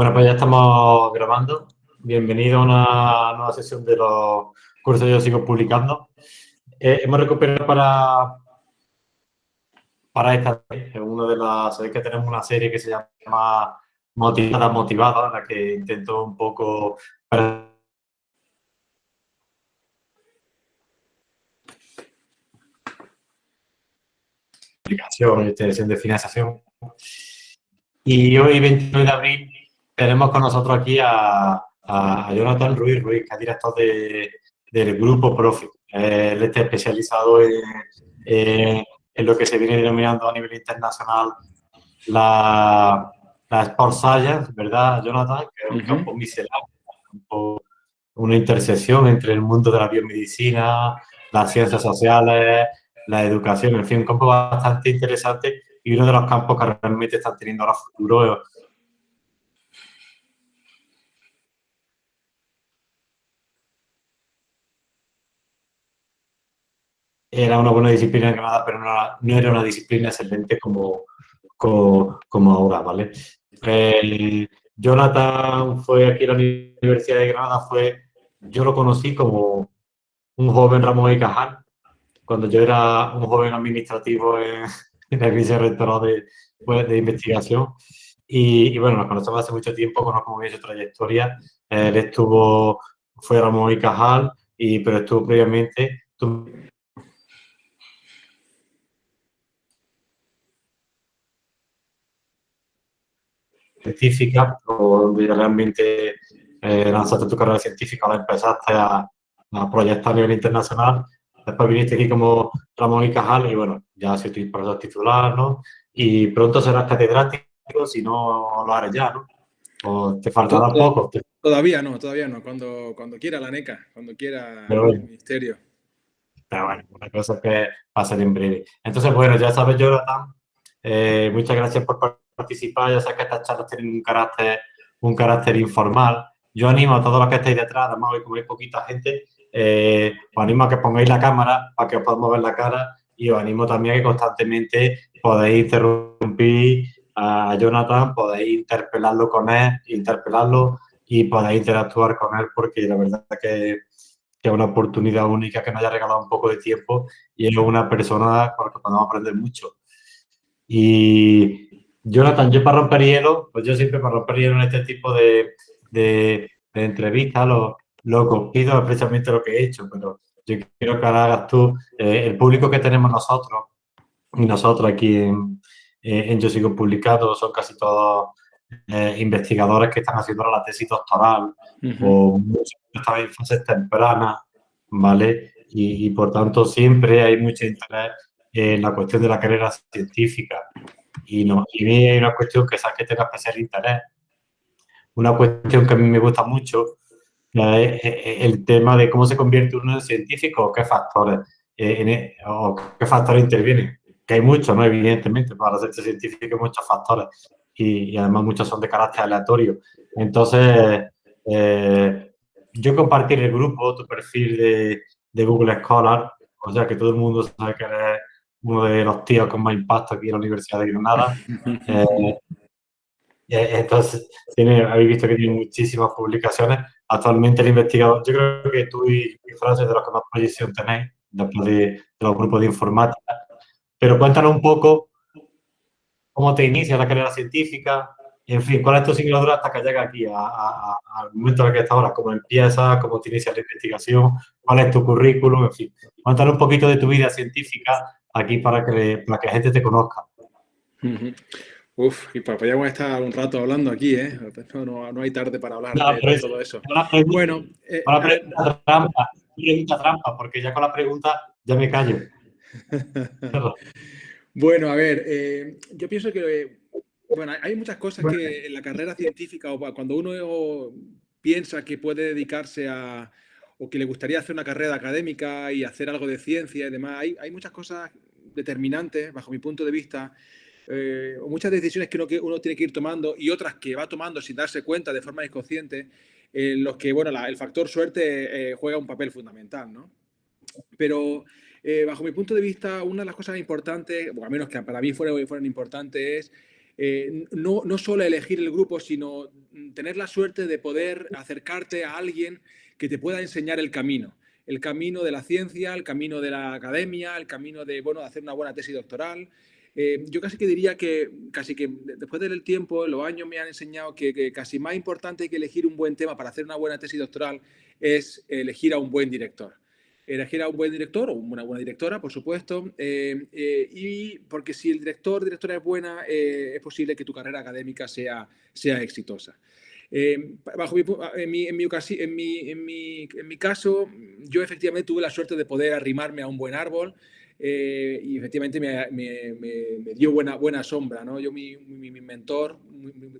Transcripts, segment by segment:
Bueno, pues ya estamos grabando. Bienvenido a una nueva sesión de los cursos que yo sigo publicando. Eh, hemos recuperado para, para esta vez, una de las, sabéis que tenemos una serie que se llama Motivada, Motivada, en la que intento un poco aplicación y de financiación. Y hoy, 29 de abril, tenemos con nosotros aquí a, Jonathan Ruiz Ruiz, que es director del grupo Profit. Él está especializado en, lo que se viene denominando a nivel internacional la, la Sport Science, ¿verdad, Jonathan? Que es un campo misceláneo, una intersección entre el mundo de la biomedicina, las ciencias sociales, la educación, en fin, un campo bastante interesante y uno de los campos que realmente están teniendo ahora futuro era una buena disciplina en Granada, pero no, era una disciplina excelente como, como, ahora, ¿vale? Jonathan fue aquí a la Universidad de Granada, fue, yo lo conocí como un joven Ramón y Cajal, cuando yo era un joven administrativo en, en el vicerrectorado de, pues, de investigación. Y, bueno, nos conocemos hace mucho tiempo, conozco muy bien su trayectoria. Él estuvo, fue Ramón y Cajal, y, pero estuvo previamente científica, o donde realmente eh, lanzaste tu carrera científica, la empezaste a, a, proyectar a nivel internacional. Después viniste aquí como Ramón y Cajal y bueno, ya soy profesor titular, ¿no? Y pronto serás catedrático, si no lo haré ya, ¿no? ¿O te faltará poco? Todavía no, todavía no. Cuando, cuando quiera la NECA, cuando quiera el ministerio. Pero bueno, una cosa que va a ser en breve. Entonces, bueno, ya sabes, Jonathan, eh, muchas gracias por participar. Ya sé que estas charlas tienen un carácter, un carácter informal. Yo animo a todos los que estáis detrás, además hoy como hay poquita gente, eh, os animo a que pongáis la cámara para que os podamos ver la cara y os animo también a que constantemente podáis interrumpir a Jonathan, podéis interpelarlo con él, interpelarlo y podáis interactuar con él porque la verdad es que, es una oportunidad única que nos haya regalado un poco de tiempo y es una persona con la que podemos aprender mucho. Y Jonathan, yo para romper hielo, pues yo siempre para romper hielo en este tipo de, de, entrevistas lo, lo pido es precisamente lo que he hecho, pero yo quiero que ahora hagas tú, eh, el público que tenemos nosotros y nosotros aquí en, eh, en Yo Sigo Publicado son casi todos eh, investigadores que están haciendo la tesis doctoral o muchos están en fases tempranas, ¿vale? Y, y, por tanto siempre hay mucho interés en la cuestión de la carrera científica. Y, no, y hay una cuestión que sabes que tenga especial interés. Una cuestión que a mí me gusta mucho es el tema de cómo se convierte uno en científico o qué factores, eh, e, o qué factores intervienen. Que hay muchos, ¿no? Evidentemente, para hacerse científico hay muchos factores y, además muchos son de carácter aleatorio. Entonces, eh, yo compartir el grupo, tu perfil de, de, Google Scholar, o sea que todo el mundo sabe que eres uno de los tíos con más impacto aquí en la Universidad de Granada. Eh, entonces, tiene, habéis visto que tiene muchísimas publicaciones. Actualmente el investigador, yo creo que tú y, y Francis de los que más proyección tenéis, después de, de, los grupos de informática. Pero cuéntanos un poco cómo te inicia la carrera científica, en fin, cuál es tu singladura hasta que llega aquí, al momento en el que estás ahora, cómo empiezas, cómo te inicia la investigación, cuál es tu currículum, en fin. Cuéntanos un poquito de tu vida científica aquí para que, para que la gente te conozca. Uf, y a estar un rato hablando aquí, ¿eh? No, no hay tarde para hablar de, todo eso. bueno, eh, la pregunta trampa, pregunta trampa, porque ya con la pregunta ya me callo. bueno, a ver, eh, yo pienso que, bueno, hay muchas cosas que en la carrera científica o cuando uno piensa que puede dedicarse a, o que le gustaría hacer una carrera académica y hacer algo de ciencia y demás, hay, hay muchas cosas determinantes, bajo mi punto de vista, eh, muchas decisiones que uno, que uno, tiene que ir tomando y otras que va tomando sin darse cuenta de forma inconsciente, en los que bueno, el factor suerte eh, juega un papel fundamental. ¿no? Pero eh, bajo mi punto de vista, una de las cosas importantes, o al menos que para mí fueron importantes, es eh, no, no solo elegir el grupo, sino tener la suerte de poder acercarte a alguien que te pueda enseñar el camino. El camino de la ciencia, el camino de la academia, el camino de, bueno, hacer una buena tesis doctoral. Eh, yo casi que diría que, casi que después del tiempo, los años me han enseñado que, casi más importante que elegir un buen tema para hacer una buena tesis doctoral es elegir a un buen director elegir a un buen director o una buena directora, por supuesto, eh, eh, y porque si el director, directora es buena, es posible que tu carrera académica sea, sea exitosa. Bajo en, mi, en, mi, en, mi, en, mi, en mi caso, yo efectivamente tuve la suerte de poder arrimarme a un buen árbol y efectivamente me, me, me, dio buena, buena sombra. ¿no? Yo, mi, mentor,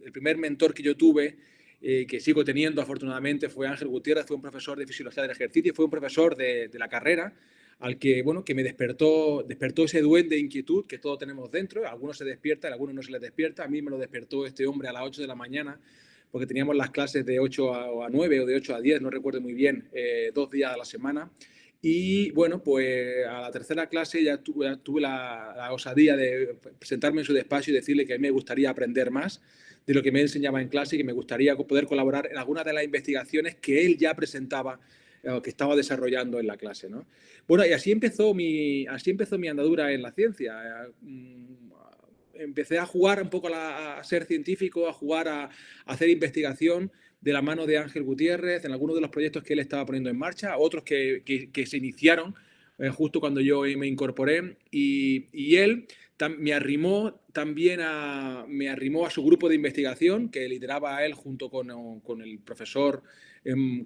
el primer mentor que yo tuve, eh, que sigo teniendo afortunadamente, fue Ángel Gutiérrez, fue un profesor de fisiología del ejercicio, fue un profesor de, de, la carrera, al que, bueno, que me despertó, despertó ese duende de inquietud que todos tenemos dentro, algunos se despierta, algunos no se les despierta, a mí me lo despertó este hombre a las 8 de la mañana, porque teníamos las clases de 8 a, a 9 o de 8 a 10, no recuerdo muy bien, eh, dos días a la semana, y bueno, pues a la tercera clase ya tuve, tuve la, la, osadía de presentarme en su despacho y decirle que a mí me gustaría aprender más de lo que me enseñaba en clase y que me gustaría poder colaborar en algunas de las investigaciones que él ya presentaba o que estaba desarrollando en la clase. ¿no? Bueno, y así empezó, mi, así empezó mi andadura en la ciencia. Empecé a jugar un poco a, ser científico, a jugar a, hacer investigación de la mano de Ángel Gutiérrez en algunos de los proyectos que él estaba poniendo en marcha, otros que, que, se iniciaron eh, justo cuando yo me incorporé. Y, y él me arrimó también a, me arrimó a su grupo de investigación que lideraba a él junto con, con el profesor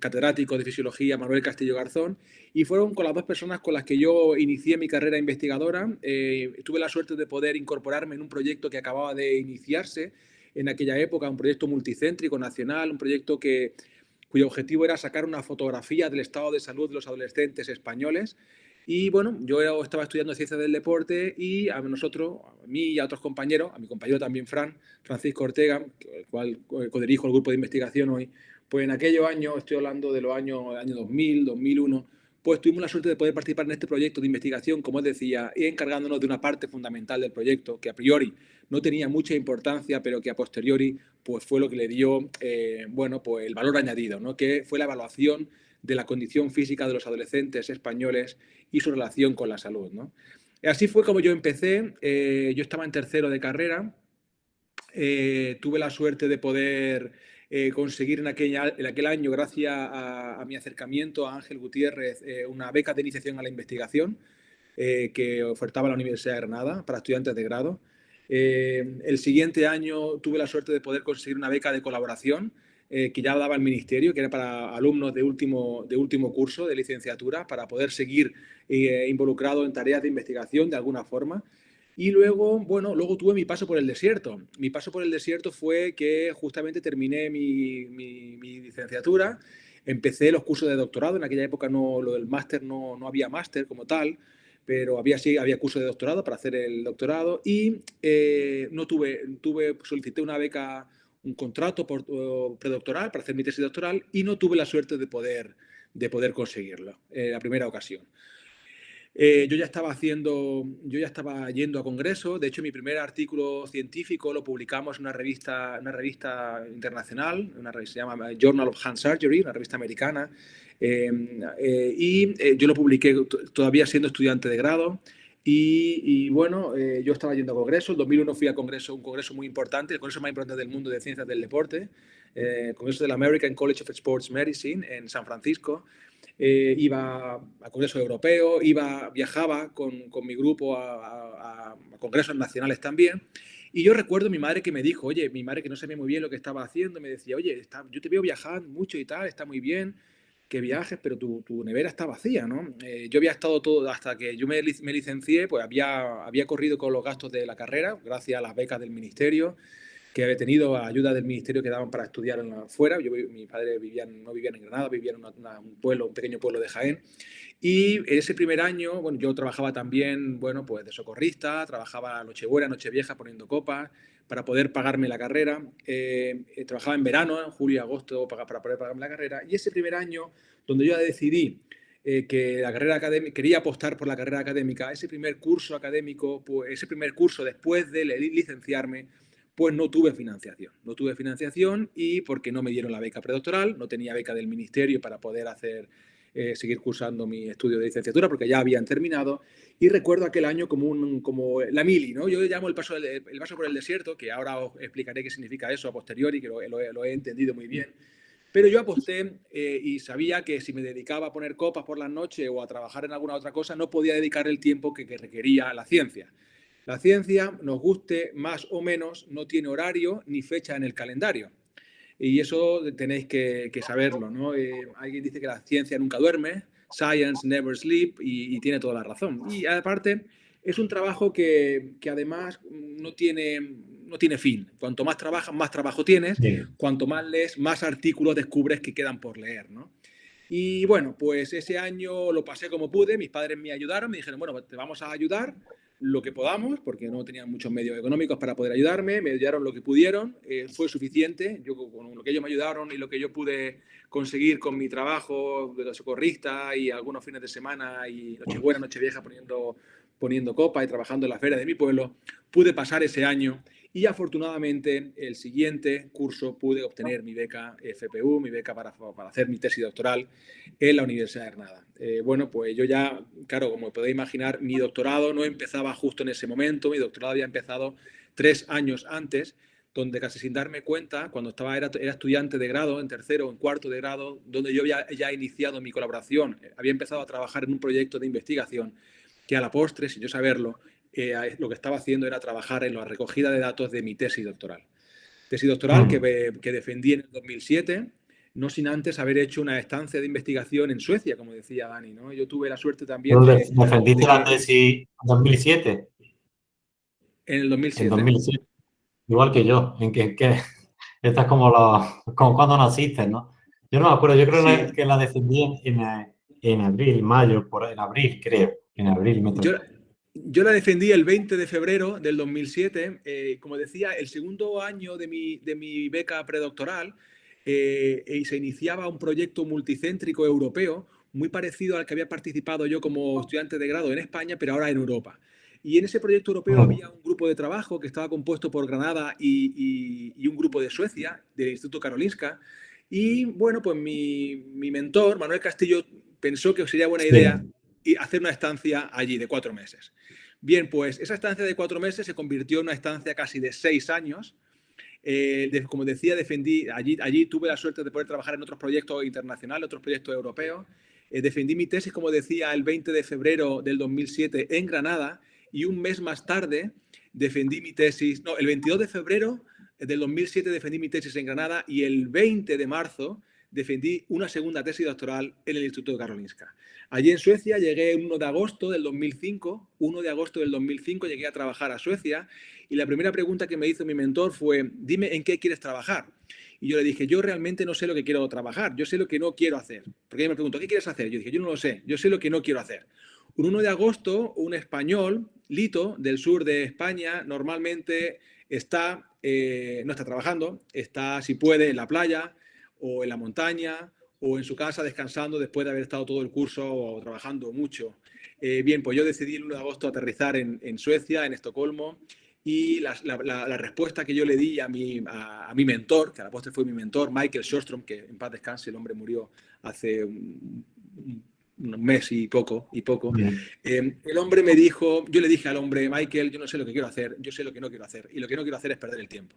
catedrático de fisiología Manuel Castillo Garzón y fueron con las dos personas con las que yo inicié mi carrera investigadora. Eh, tuve la suerte de poder incorporarme en un proyecto que acababa de iniciarse en aquella época, un proyecto multicéntrico nacional, un proyecto que, cuyo objetivo era sacar una fotografía del estado de salud de los adolescentes españoles y bueno, yo estaba estudiando ciencias del deporte y a nosotros, a mí y a otros compañeros, a mi compañero también Fran, Francisco Ortega, el cual codirijo el grupo de investigación hoy, pues en aquellos años, estoy hablando de los años, año 2000, 2001, pues tuvimos la suerte de poder participar en este proyecto de investigación, como os decía, y encargándonos de una parte fundamental del proyecto, que a priori no tenía mucha importancia, pero que a posteriori pues fue lo que le dio, eh, bueno, pues el valor añadido, ¿no? que fue la evaluación de la condición física de los adolescentes españoles y su relación con la salud. ¿no? Así fue como yo empecé. Eh, yo estaba en tercero de carrera. Eh, tuve la suerte de poder eh, conseguir en, aquel año, gracias a, mi acercamiento a Ángel Gutiérrez, una beca de iniciación a la investigación que ofertaba la Universidad de Granada para estudiantes de grado. el siguiente año tuve la suerte de poder conseguir una beca de colaboración eh, que ya daba el ministerio, que era para alumnos de último, de último curso de licenciatura, para poder seguir eh, involucrado en tareas de investigación de alguna forma. Y luego, bueno, luego tuve mi paso por el desierto. Mi paso por el desierto fue que justamente terminé mi, mi, licenciatura, empecé los cursos de doctorado, en aquella época no, lo del máster no, no había máster como tal, pero había sí había curso de doctorado para hacer el doctorado y eh, no tuve tuve solicité una beca un contrato predoctoral para hacer mi tesis doctoral y no tuve la suerte de poder, de poder conseguirlo en la primera ocasión. Eh, yo ya estaba haciendo, yo ya estaba yendo a congresos, de hecho mi primer artículo científico lo publicamos en una revista, una revista internacional, una revista se llama Journal of Hand Surgery, una revista americana, eh, eh, y yo lo publiqué todavía siendo estudiante de grado, y, bueno, eh, yo estaba yendo a congresos. En 2001 fui a congreso, un congreso muy importante, el congreso más importante del mundo de ciencias del deporte, eh, el congreso del American College of Sports Medicine en San Francisco. Eh, iba a congresos europeos, iba, viajaba con, con mi grupo a, a, congresos nacionales también. Y yo recuerdo a mi madre que me dijo, oye, mi madre que no sabía muy bien lo que estaba haciendo, me decía, oye, está, yo te veo viajando mucho y tal, está muy bien que viajes, pero tu, tu nevera está vacía, ¿no? Eh, yo había estado todo, hasta que yo me, me, licencié, pues había, había corrido con los gastos de la carrera, gracias a las becas del ministerio, que había tenido ayuda del ministerio que daban para estudiar afuera. Yo, mi padre vivían, no vivían en Granada, vivían en un pueblo, un pequeño pueblo de Jaén. Y en ese primer año, bueno, yo trabajaba también, bueno, pues de socorrista, trabajaba Nochebuena, Nochevieja poniendo copas, para poder pagarme la carrera. Eh, eh, trabajaba en verano, en julio agosto, para, para, poder pagarme la carrera. Y ese primer año, donde yo decidí eh, que la carrera académica, quería apostar por la carrera académica, ese primer curso académico, pues, ese primer curso después de licenciarme, pues no tuve financiación. No tuve financiación y porque no me dieron la beca predoctoral, no tenía beca del ministerio para poder hacer, eh, seguir cursando mi estudio de licenciatura porque ya habían terminado. Y recuerdo aquel año como, un, como la mili, ¿no? Yo llamo el paso, el paso por el desierto, que ahora os explicaré qué significa eso a posteriori, que lo, he entendido muy bien. Pero yo aposté eh, y sabía que si me dedicaba a poner copas por la noche o a trabajar en alguna otra cosa, no podía dedicar el tiempo que, que requería la ciencia. La ciencia, nos guste más o menos, no tiene horario ni fecha en el calendario. Y eso tenéis que, saberlo, ¿no? Eh, alguien dice que la ciencia nunca duerme, science never sleep, y, tiene toda la razón. Y aparte, es un trabajo que, además no tiene, no tiene fin. Cuanto más trabajas, más trabajo tienes. Cuanto más lees, más artículos descubres que quedan por leer, ¿no? Y bueno, pues ese año lo pasé como pude, mis padres me ayudaron, me dijeron, bueno, te vamos a ayudar, lo que podamos, porque no tenían muchos medios económicos para poder ayudarme, me ayudaron lo que pudieron, eh, fue suficiente, yo con lo que ellos me ayudaron y lo que yo pude conseguir con mi trabajo de socorrista y algunos fines de semana y Nochebuena, Nochevieja poniendo, poniendo copa y trabajando en la feria de mi pueblo, pude pasar ese año y afortunadamente el siguiente curso pude obtener mi beca FPU, mi beca para, para hacer mi tesis doctoral en la Universidad de Granada. Eh, bueno, pues yo ya, claro, como podéis imaginar, mi doctorado no empezaba justo en ese momento, mi doctorado había empezado tres años antes, donde casi sin darme cuenta, cuando estaba, era, era estudiante de grado, en tercero o en cuarto de grado, donde yo había ya iniciado mi colaboración, había empezado a trabajar en un proyecto de investigación que a la postre, sin yo saberlo, eh, lo que estaba haciendo era trabajar en la recogida de datos de mi tesis doctoral. Tesis doctoral que, que defendí en el 2007, no sin antes haber hecho una estancia de investigación en Suecia, como decía Dani. ¿no? Yo tuve la suerte también de... ¿Defendiste la tesis en 2007? En el 2007. En 2007. Igual que yo, en que, que esta es como, como cuando naciste, ¿no? Yo no me acuerdo, yo creo que la defendí en, en, abril, mayo, por, en abril creo, en abril. Me yo la defendí el 20 de febrero del 2007. Eh, como decía, el segundo año de mi, de mi beca predoctoral eh, y se iniciaba un proyecto multicéntrico europeo muy parecido al que había participado yo como estudiante de grado en España, pero ahora en Europa. Y en ese proyecto europeo había un grupo de trabajo que estaba compuesto por Granada y, y, un grupo de Suecia, del Instituto Karolinska. Y bueno, pues mi, mi mentor, Manuel Castillo, pensó que sería buena idea y hacer una estancia allí de cuatro meses. Bien, pues esa estancia de cuatro meses se convirtió en una estancia casi de seis años. Eh, como decía, defendí, allí, allí tuve la suerte de poder trabajar en otros proyectos internacionales, otros proyectos europeos. Eh, defendí mi tesis, como decía, el 20 de febrero del 2007 en Granada y un mes más tarde defendí mi tesis, no, el 22 de febrero del 2007 defendí mi tesis en Granada y el 20 de marzo defendí una segunda tesis doctoral en el Instituto de Karolinska. Allí en Suecia llegué el 1 de agosto del 2005, 1 de agosto del 2005 llegué a trabajar a Suecia y la primera pregunta que me hizo mi mentor fue, dime en qué quieres trabajar. Y yo le dije, yo realmente no sé lo que quiero trabajar, yo sé lo que no quiero hacer. Porque ella me preguntó, ¿qué quieres hacer? Yo dije, yo no lo sé, yo sé lo que no quiero hacer. Un 1 de agosto, un español, Lito, del sur de España, normalmente está, eh, no está trabajando, está, si puede, en la playa, o en la montaña o en su casa descansando después de haber estado todo el curso o trabajando mucho. Eh, bien, pues yo decidí el 1 de agosto aterrizar en, Suecia, en Estocolmo, y la, respuesta que yo le di a mi, a, mi mentor, que a la postre fue mi mentor, Michael Shostrom, que en paz descanse, el hombre murió hace un, mes y poco, y poco. Eh, el hombre me dijo, yo le dije al hombre, Michael, yo no sé lo que quiero hacer, yo sé lo que no quiero hacer, y lo que no quiero hacer es perder el tiempo.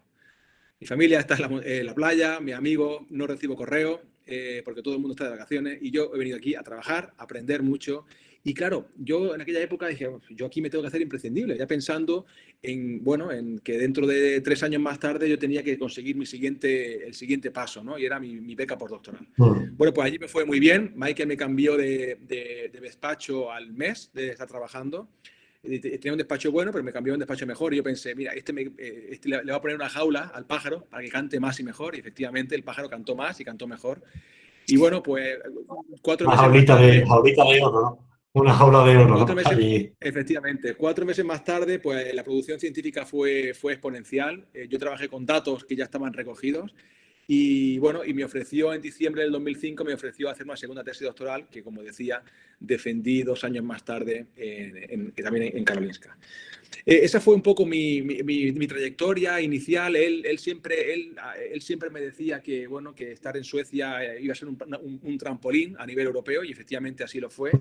Mi familia está en la, playa, mi amigo, no recibo correo eh, porque todo el mundo está de vacaciones y yo he venido aquí a trabajar, a aprender mucho. Y claro, yo en aquella época dije, yo aquí me tengo que hacer imprescindible, ya pensando en, bueno, en que dentro de tres años más tarde yo tenía que conseguir mi siguiente, el siguiente paso, ¿no? Y era mi, beca por doctoral. Bueno, pues allí me fue muy bien. Michael me cambió de, de, de despacho al mes de estar trabajando tenía un despacho bueno, pero me cambió a un despacho mejor. Y yo pensé, mira, este, me, eh, este le, va a poner una jaula al pájaro para que cante más y mejor. Y efectivamente el pájaro cantó más y cantó mejor. Y bueno, pues cuatro meses. Jaulita, de, jaulita de oro, ¿no? Una jaula de oro. Cuatro meses, efectivamente. Cuatro meses más tarde, pues la producción científica fue, fue exponencial. Eh, yo trabajé con datos que ya estaban recogidos. Y bueno, y me ofreció en diciembre del 2005, me ofreció hacer una segunda tesis doctoral que, como decía, defendí dos años más tarde en, también en Karolinska. Eh, esa fue un poco mi, mi, trayectoria inicial. Él, él, siempre, él, él, siempre me decía que, bueno, que estar en Suecia eh, iba a ser un, un, trampolín a nivel europeo y efectivamente así lo fue.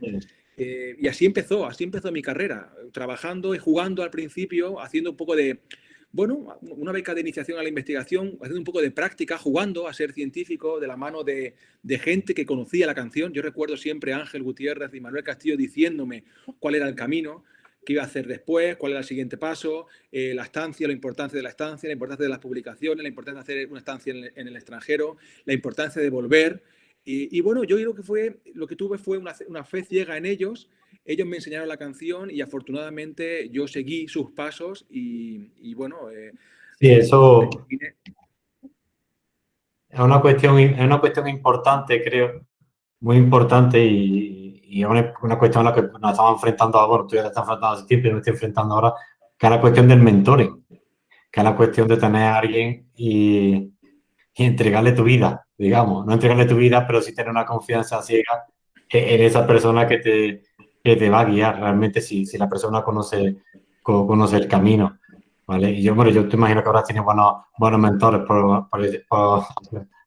Eh, y así empezó, así empezó mi carrera, trabajando y jugando al principio, haciendo un poco de, bueno, una beca de iniciación a la investigación, haciendo un poco de práctica, jugando a ser científico de la mano de, gente que conocía la canción. Yo recuerdo siempre a Ángel Gutiérrez y Manuel Castillo diciéndome cuál era el camino qué iba a hacer después, cuál era el siguiente paso, eh, la estancia, la importancia de la estancia, la importancia de las publicaciones, la importancia de hacer una estancia en el, extranjero, la importancia de volver. Y, bueno, yo creo que fue, lo que tuve fue una, fe ciega en ellos. Ellos me enseñaron la canción y afortunadamente yo seguí sus pasos y, bueno... Eh, sí, eso... Es una, cuestión, es una cuestión importante, creo, muy importante y, y es una, cuestión a la que nos estamos enfrentando ahora, tú ya te estás enfrentando hace tiempo y me estoy enfrentando ahora, que es la cuestión del mentoring, que es la cuestión de tener a alguien y, entregarle tu vida, digamos, no entregarle tu vida, pero sí tener una confianza ciega en esa persona que te, que te va a guiar realmente si, si la persona conoce, conoce el camino. ¿vale? Y yo, bueno, yo te imagino que ahora tienes buenos, buenos mentores, por,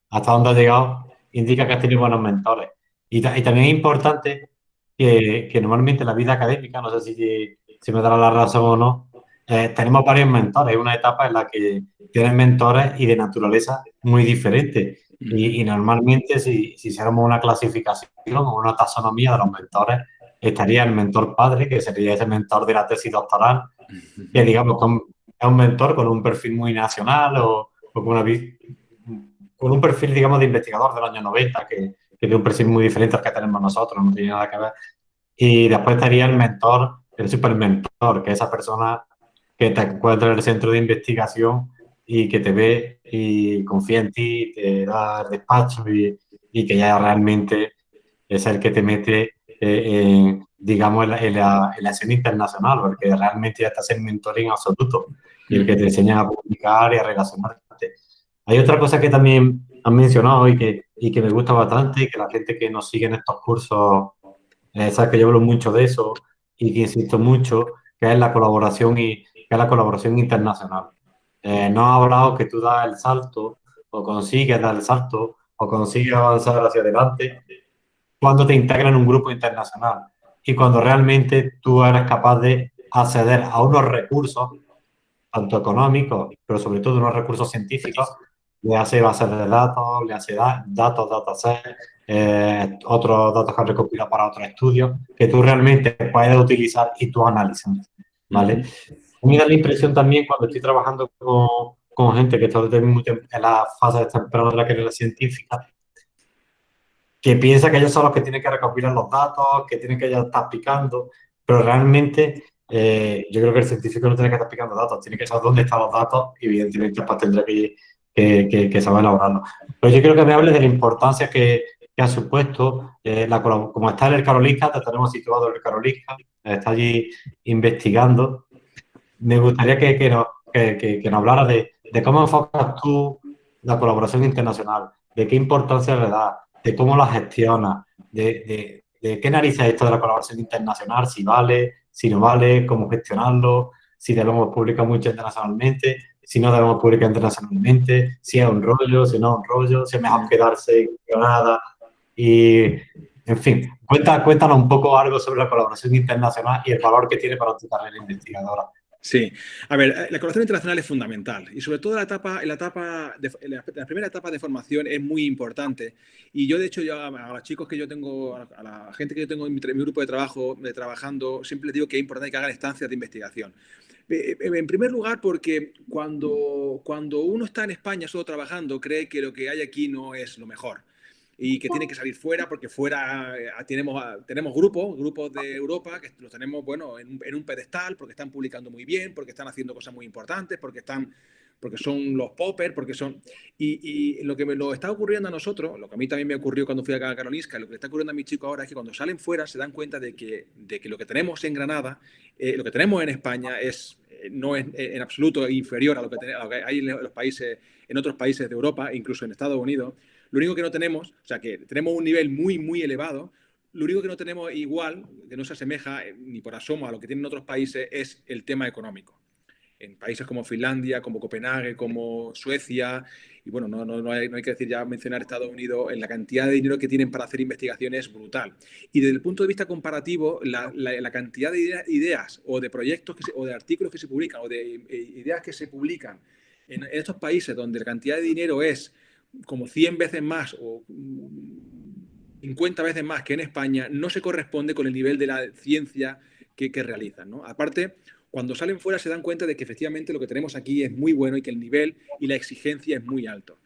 hasta dónde has llegado, indica que has tenido buenos mentores. Y, y, también es importante que, que, normalmente en la vida académica, no sé si, si me dará la razón o no, eh, tenemos varios mentores. Hay una etapa en la que tienes mentores y de naturaleza muy diferentes. Y, y, normalmente si, si hiciéramos una clasificación o una taxonomía de los mentores, estaría el mentor padre, que sería ese mentor de la tesis doctoral, que digamos es un mentor con un perfil muy nacional o, o con, una, con un perfil, digamos, de investigador del año 90, que, que tiene un perfil muy diferente al que tenemos nosotros, no tiene nada que ver. Y después estaría el mentor, el supermentor, que es esa persona que te encuentra en el centro de investigación y que te ve y confía en ti, te da el despacho y, y que ya realmente es el que te mete, eh, digamos, en la, en, la, escena internacional, porque realmente ya estás en mentoring absoluto y el que te enseña a publicar y a relacionarte. Hay otra cosa que también han mencionado y que, y que me gusta bastante y que la gente que nos sigue en estos cursos eh, sabe que yo hablo mucho de eso y que insisto mucho, que es la colaboración y que es la colaboración internacional. Eh, no ha hablado que tú das el salto o consigues dar el salto o consigues avanzar hacia adelante cuando te integras en un grupo internacional y cuando realmente tú eres capaz de acceder a unos recursos, tanto económicos, pero sobre todo unos recursos científicos, le hace bases de datos, le hace datos, datasets, eh, otros datos que han recopilado para otros estudios, que tú realmente puedes utilizar y tú analizas, ¿vale? me da la impresión también cuando estoy trabajando con, con gente que está en la fase temprana de la carrera científica, que piensa que ellos son los que tienen que recopilar los datos, que tienen que ya estar picando, pero realmente eh, yo creo que el científico no tiene que estar picando datos, tiene que saber dónde están los datos y evidentemente pues tendrá que que, que, sabe elaborarlo. Pero yo quiero que me hables de la importancia que, que ha supuesto, eh, la, como está en el Karolinska, te tenemos situado en el Karolinska, está allí investigando. Me gustaría que, que, nos, que, nos hablara de, de, cómo enfocas tú la colaboración internacional, de qué importancia le das, de cómo la gestionas, de, de, de qué narices esto de la colaboración internacional, si vale, si no vale, cómo gestionarlo, si debemos publicar mucho internacionalmente si no debemos publicar internacionalmente, si es un rollo, si no es un rollo, si es mejor quedarse en nada. Y, en fin, cuenta, cuéntanos un poco algo sobre la colaboración internacional y el valor que tiene para tu carrera investigadora. Sí, a ver, eh, la colaboración internacional es fundamental y sobre todo la etapa, la, etapa la primera etapa de formación es muy importante. Y yo, de hecho, yo a, los chicos que yo tengo, a la gente que yo tengo en mi, grupo de trabajo, de trabajando, siempre les digo que es importante que hagan estancias de investigación. Eh, eh, en primer lugar, porque cuando, cuando uno está en España solo trabajando, cree que lo que hay aquí no es lo mejor y que tiene que salir fuera porque fuera eh, tenemos, tenemos grupos, grupos de Europa que los tenemos bueno, en, un pedestal porque están publicando muy bien, porque están haciendo cosas muy importantes, porque están porque son los poppers, porque son... Y, lo que me lo está ocurriendo a nosotros, lo que a mí también me ocurrió cuando fui a Carolisca, lo que está ocurriendo a mis chicos ahora es que cuando salen fuera se dan cuenta de que, de que lo que tenemos en Granada, eh, lo que tenemos en España es, no es en absoluto inferior a lo, que hay en los países, en otros países de Europa, incluso en Estados Unidos. Lo único que no tenemos, o sea, que tenemos un nivel muy, muy elevado, lo único que no tenemos igual, que no se asemeja ni por asomo a lo que tienen otros países, es el tema económico en países como Finlandia, como Copenhague, como Suecia, y bueno, no, no, hay, que decir ya mencionar Estados Unidos, en la cantidad de dinero que tienen para hacer investigaciones es brutal. Y desde el punto de vista comparativo, la, cantidad de ideas o de proyectos o de artículos que se publican o de eh, ideas que se publican en, estos países donde la cantidad de dinero es como 100 veces más o 50 veces más que en España, no se corresponde con el nivel de la ciencia que, que realizan. ¿no? Aparte, cuando salen fuera se dan cuenta de que efectivamente lo que tenemos aquí es muy bueno y que el nivel y la exigencia es muy alto.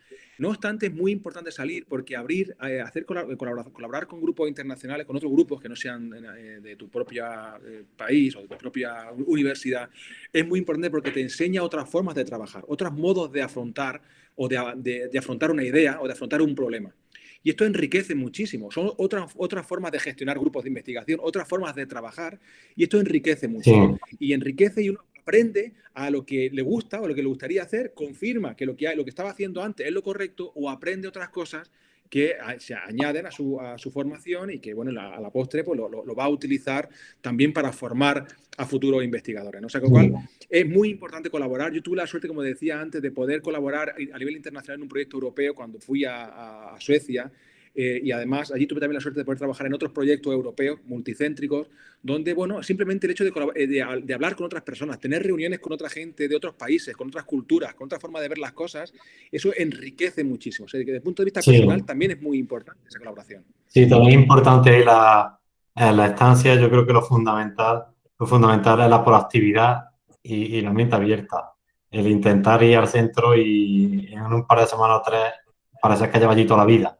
No obstante, es muy importante salir porque abrir, eh, hacer colaborar, colaborar, con grupos internacionales, con otros grupos que no sean eh, de tu propio eh, país o de tu propia universidad, es muy importante porque te enseña otras formas de trabajar, otros modos de afrontar o de afrontar una idea o de afrontar un problema. Y esto enriquece muchísimo. Son otras, otras formas de gestionar grupos de investigación, otras formas de trabajar, y esto enriquece mucho. Y enriquece y uno aprende a lo que le gusta o lo que le gustaría hacer, confirma que lo que, lo que estaba haciendo antes es lo correcto o aprende otras cosas que se añaden a su, formación y que, bueno, a la postre pues, lo, va a utilizar también para formar a futuros investigadores. ¿no? Sea, con cual es muy importante colaborar. Yo tuve la suerte, como decía antes, de poder colaborar a nivel internacional en un proyecto europeo cuando fui a Suecia eh, y además allí tuve también la suerte de poder trabajar en otros proyectos europeos multicéntricos, donde, bueno, simplemente el hecho eh, de, hablar con otras personas, tener reuniones con otra gente de otros países, con otras culturas, con otra forma de ver las cosas, eso enriquece muchísimo. O sea, desde el punto de vista personal también es muy importante esa colaboración. Sí, también es importante la, la estancia, yo creo que lo fundamental, lo fundamental es la proactividad y, y la mente abierta. El intentar ir al centro y en un par de semanas o tres parece que lleva allí toda la vida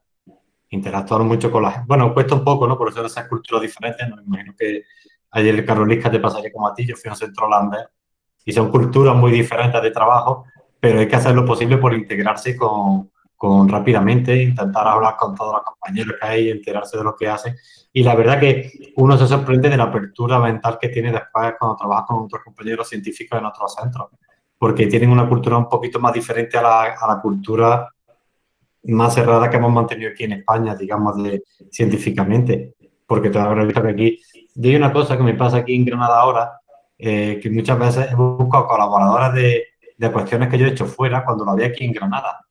interactuar mucho con la gente. Bueno, cuesta un poco, ¿no? Por eso esas culturas diferentes. No me imagino que ayer el Karolinska te pasaría como a ti. Yo fui a un centro holandés y son culturas muy diferentes de trabajo, pero hay que hacer lo posible por integrarse con, con rápidamente, intentar hablar con todos los compañeros que hay, enterarse de lo que hacen. Y la verdad que uno se sorprende de la apertura mental que tiene después cuando trabaja con otros compañeros científicos en otros centros, porque tienen una cultura un poquito más diferente a la, a la cultura más cerrada que hemos mantenido aquí en España, digamos, de, científicamente. Porque te habrás visto que aquí, hay una cosa que me pasa aquí en Granada ahora, eh, que muchas veces he buscado colaboradoras de, de, cuestiones que yo he hecho fuera cuando lo había aquí en Granada.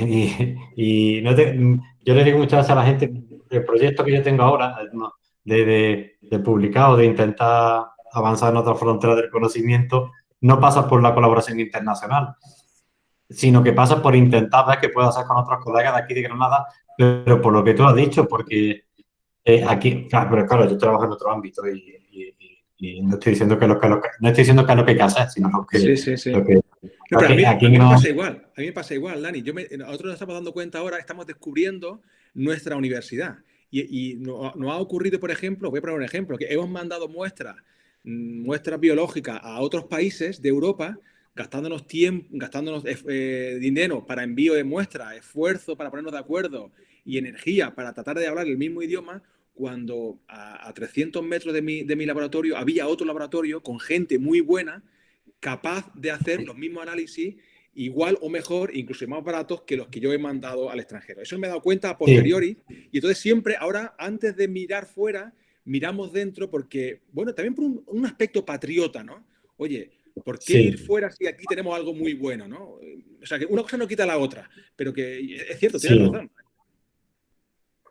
Y, y yo le digo muchas veces a la gente, el proyecto que yo tengo ahora, de, de, de publicar o de intentar avanzar en otra frontera del conocimiento, no pasa por la colaboración internacional, sino que pasa por intentar ver qué puedo hacer con otros colegas de aquí de Granada, pero por lo que tú has dicho, porque eh, aquí, claro, pero claro, yo trabajo en otro ámbito y, no estoy diciendo que lo que, no estoy diciendo que es lo que hay que hacer, sino lo que... Sí, sí, sí. a, mí, me pasa igual, a mí me pasa igual, Dani. Yo nosotros nos estamos dando cuenta ahora, estamos descubriendo nuestra universidad. Y, nos no ha ocurrido, por ejemplo, voy a poner un ejemplo, que hemos mandado muestras, mm, muestras biológicas a otros países de Europa gastándonos tiempo, gastándonos eh, dinero para envío de muestras, esfuerzo para ponernos de acuerdo y energía para tratar de hablar el mismo idioma, cuando a, 300 metros de mi, de mi, laboratorio había otro laboratorio con gente muy buena, capaz de hacer los mismos análisis igual o mejor, incluso más baratos que los que yo he mandado al extranjero. Eso me he dado cuenta a posteriori. Y entonces siempre, ahora, antes de mirar fuera, miramos dentro porque, bueno, también por un, un aspecto patriota, ¿no? Oye, ¿Por qué ir fuera si aquí tenemos algo muy bueno? ¿no? O sea, que una cosa no quita la otra, pero que es cierto, tienes razón.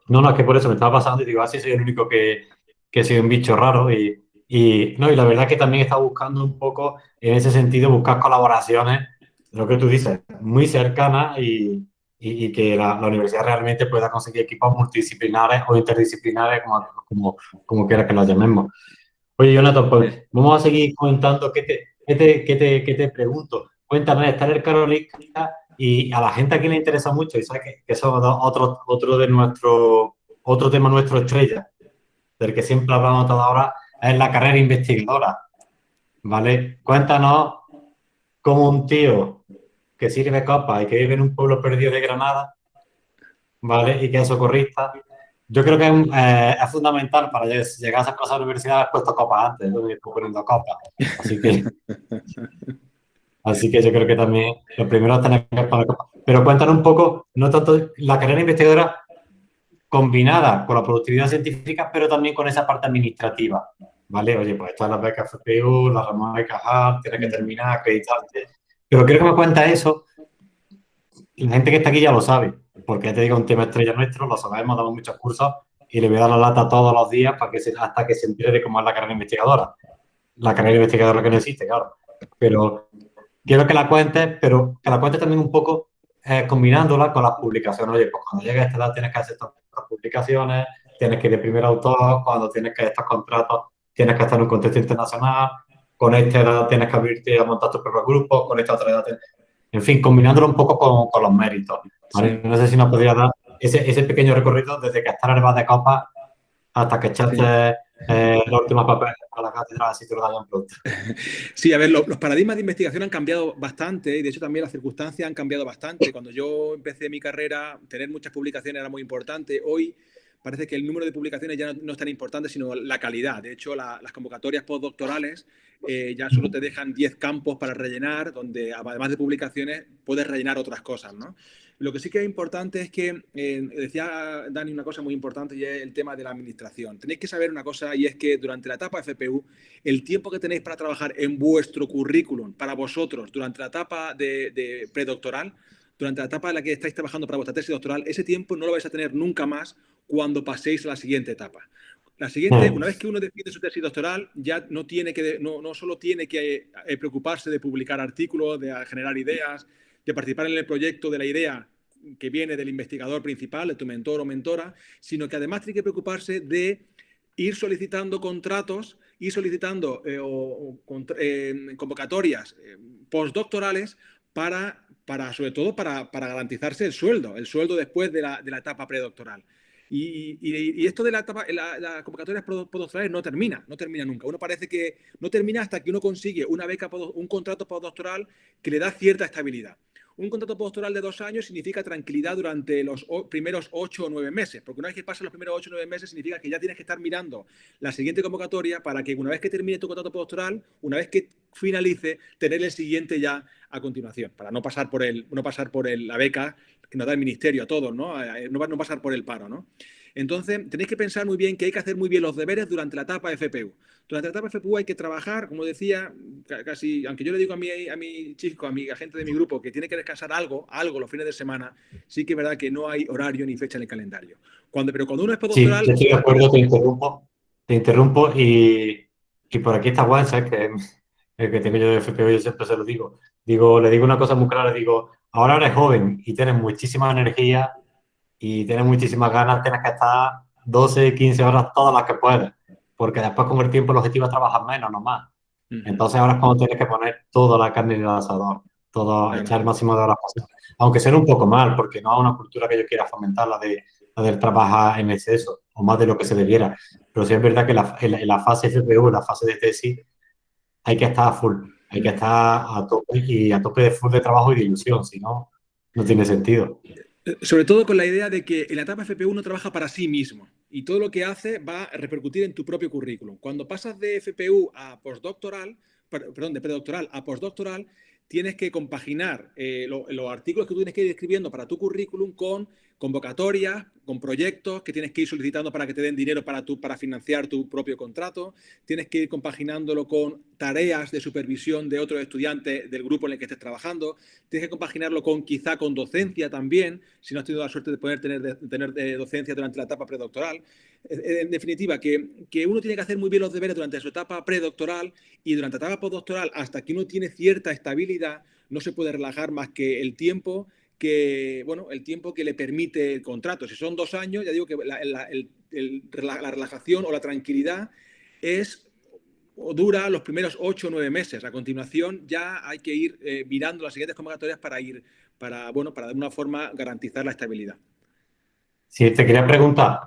No, no, es que por eso me estaba pasando y digo, así ah, soy el único que, que soy un bicho raro y, y, no, y la verdad es que también está buscando un poco, en ese sentido, buscar colaboraciones, lo que tú dices, muy cercanas y, y, que la, la, universidad realmente pueda conseguir equipos multidisciplinares o interdisciplinares, como, como, como quiera que los llamemos. Oye, Jonathan, pues vamos a seguir comentando qué te, ¿Qué te, qué te, qué te pregunto? Cuéntame, está en el Karolinska y a la gente aquí le interesa mucho y sabes que, eso es otro, otro, de nuestro, otro tema nuestro estrella, del que siempre hablamos toda ahora, es la carrera investigadora. ¿Vale? Cuéntanos cómo un tío que sirve copa y que vive en un pueblo perdido de Granada, ¿vale? Y que es socorrista, yo creo que eh, es fundamental para llegar a esas cosas de la universidad haber puesto copas antes, yo estoy poniendo copas. Así que, así que yo creo que también lo primero es tener que poner copas. Pero cuéntanos un poco, no tanto la carrera investigadora combinada con la productividad científica, pero también con esa parte administrativa. ¿Vale? Oye, pues estas las becas FPU, las Ramón de Cajal, tienes que terminar, acreditarte. Pero quiero que me cuentes eso. La gente que está aquí ya lo sabe porque ya te digo, un tema estrella nuestro, lo sabemos, damos muchos cursos y le voy a dar la lata todos los días para que hasta que se entere de cómo es la carrera investigadora. La carrera investigadora que no existe, claro. Pero quiero que la cuentes, pero que la cuentes también un poco eh, combinándola con las publicaciones. Oye, pues cuando llegues a esta edad tienes que hacer estas publicaciones, tienes que ir de primer autor, cuando tienes que estos contratos tienes que estar en un contexto internacional, con esta edad tienes que abrirte a montar tus propios grupos, con esta otra edad... En fin, combinándolo un poco con, con los méritos. No sé si nos podría dar ese, ese, pequeño recorrido desde que estar en el de copa hasta que echaste eh, los últimos papeles a la cátedra, lo daban pronto. Sí, a ver, los, paradigmas de investigación han cambiado bastante y de hecho también las circunstancias han cambiado bastante. Cuando yo empecé mi carrera, tener muchas publicaciones era muy importante. Hoy parece que el número de publicaciones ya no, es tan importante, sino la calidad. De hecho, las convocatorias postdoctorales eh, ya solo te dejan 10 campos para rellenar, donde además de publicaciones puedes rellenar otras cosas, ¿no? Lo que sí que es importante es que, eh, decía Dani una cosa muy importante y es el tema de la administración. Tenéis que saber una cosa y es que durante la etapa FPU, el tiempo que tenéis para trabajar en vuestro currículum, para vosotros, durante la etapa de, predoctoral, durante la etapa en la que estáis trabajando para vuestra tesis doctoral, ese tiempo no lo vais a tener nunca más cuando paséis a la siguiente etapa. La siguiente, una vez que uno decide su tesis doctoral, ya no, tiene que, no, no solo tiene que eh, preocuparse de publicar artículos, de generar ideas, de participar en el proyecto de la idea que viene del investigador principal, de tu mentor o mentora, sino que además tiene que preocuparse de ir solicitando contratos, ir solicitando eh, eh, convocatorias eh, postdoctorales para, para, sobre todo, para, garantizarse el sueldo, el sueldo después de la, etapa predoctoral. Y, esto de la etapa, la, convocatorias postdoctorales no termina, no termina nunca. Uno parece que no termina hasta que uno consigue una beca, un contrato postdoctoral que le da cierta estabilidad. Un contrato postdoctoral de dos años significa tranquilidad durante los primeros ocho o nueve meses, porque una vez que pasan los primeros ocho o nueve meses significa que ya tienes que estar mirando la siguiente convocatoria para que una vez que termine tu contrato postdoctoral, una vez que finalice, tener el siguiente ya a continuación, para no pasar por, el, no pasar por la beca que nos da el ministerio a todos, ¿no? Eh, no, no pasar por el paro, ¿no? Entonces, tenéis que pensar muy bien que hay que hacer muy bien los deberes durante la etapa FPU. Durante la etapa FPU hay que trabajar, como decía, casi, aunque yo le digo a mi, a mi chico, a mi agente de mi grupo, que tiene que descansar algo, algo los fines de semana, sí que es verdad que no hay horario ni fecha en el calendario. Cuando, pero cuando uno es postdoctoral... Sí, estoy de acuerdo, te interrumpo, te interrumpo y, y por aquí está ¿sabes? Que el que tengo yo de FPU, yo siempre se lo digo. Digo, le digo una cosa muy clara, digo, ahora eres joven y tienes muchísima energía y tienes muchísimas ganas, tienes que estar 12, 15 horas todas las que puedes, porque después con el tiempo el objetivo es trabajar menos, no más. Entonces ahora es cuando tienes que poner toda la carne en el asador, todo, echar el máximo de horas posible. Aunque sea un poco mal, porque no es una cultura que yo quiera fomentar, la de, la de trabajar en exceso, o más de lo que se debiera. Pero sí es verdad que la, en, la, fase FPU, en la fase de tesis, hay que estar a full, hay que estar a tope y a tope de full de trabajo y de ilusión, si no, no tiene sentido. Sobre todo con la idea de que en la etapa FP1 uno trabaja para sí mismo y todo lo que hace va a repercutir en tu propio currículum. Cuando pasas de FPU a postdoctoral, perdón, de predoctoral a postdoctoral, tienes que compaginar eh, los artículos que tú tienes que ir escribiendo para tu currículum con convocatorias, con proyectos que tienes que ir solicitando para que te den dinero para, para financiar tu propio contrato, tienes que ir compaginándolo con tareas de supervisión de otros estudiantes del grupo en el que estés trabajando, tienes que compaginarlo con quizá con docencia también, si no has tenido la suerte de poder tener, tener eh, docencia durante la etapa predoctoral. En definitiva, que, que uno tiene que hacer muy bien los deberes durante su etapa predoctoral y durante la etapa postdoctoral, hasta que uno tiene cierta estabilidad, no se puede relajar más que el tiempo que, bueno, el tiempo que le permite el contrato. Si son dos años, ya digo que la, relajación o la tranquilidad es o dura los primeros ocho o nueve meses. A continuación ya hay que ir eh, mirando las siguientes convocatorias para ir, para, bueno, para de alguna forma garantizar la estabilidad. Sí, te quería preguntar,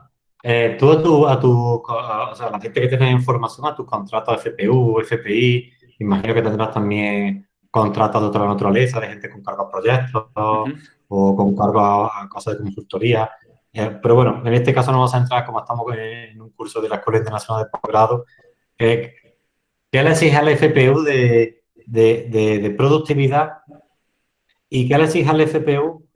eh, tú a tu, a tu o sea, la gente que tiene información a tus contratos FPU, FPI, imagino que tendrás también contratos de otra naturaleza, de gente con cargo a proyectos o con cargo a, cosas de consultoría. Eh, pero bueno, en este caso no vamos a entrar, como estamos en un curso de la Escuela Internacional de Posgrado, ¿qué le exige al FPU de, de, productividad y qué le exige al FPU,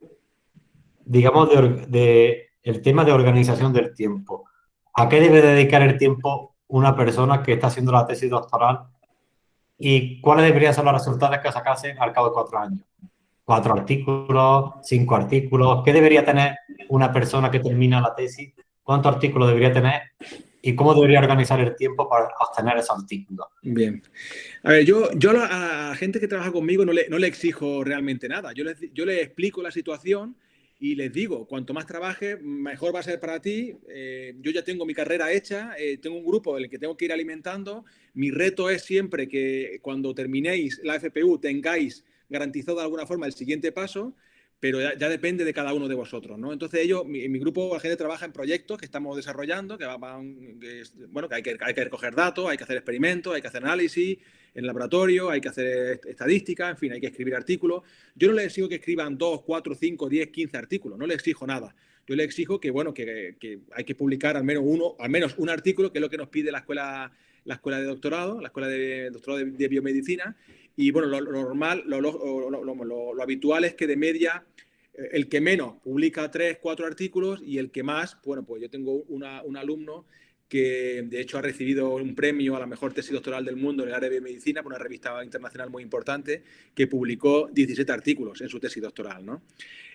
digamos, de, de, el tema de organización del tiempo? ¿A qué debe dedicar el tiempo una persona que está haciendo la tesis doctoral y cuáles deberían ser los resultados que sacase al cabo de cuatro años? cuatro artículos, cinco artículos. ¿Qué debería tener una persona que termina la tesis? ¿Cuántos artículos debería tener? ¿Y cómo debería organizar el tiempo para obtener esos artículos? Bien. A ver, yo, yo a la gente que trabaja conmigo no le, exijo realmente nada. Yo le explico la situación y les digo, cuanto más trabaje, mejor va a ser para ti. Eh, yo ya tengo mi carrera hecha, eh, tengo un grupo en el que tengo que ir alimentando. Mi reto es siempre que cuando terminéis la FPU tengáis garantizado de alguna forma el siguiente paso, pero ya, depende de cada uno de vosotros, ¿no? Entonces ellos, en mi grupo, la gente trabaja en proyectos que estamos desarrollando, que van, bueno, que hay, que hay que recoger datos, hay que hacer experimentos, hay que hacer análisis en laboratorio, hay que hacer estadística, en fin, hay que escribir artículos. Yo no les exijo que escriban 2, 4, 5, 10, 15 artículos, no les exijo nada. Yo les exijo que, bueno, que, hay que publicar al menos uno, al menos un artículo, que es lo que nos pide la escuela la escuela de doctorado, la escuela de doctorado de, biomedicina, y bueno, lo, normal, lo, lo, habitual es que de media eh, el que menos publica tres, cuatro artículos y el que más, bueno, pues yo tengo un alumno que de hecho ha recibido un premio a la mejor tesis doctoral del mundo en el área de biomedicina por una revista internacional muy importante que publicó 17 artículos en su tesis doctoral. ¿no?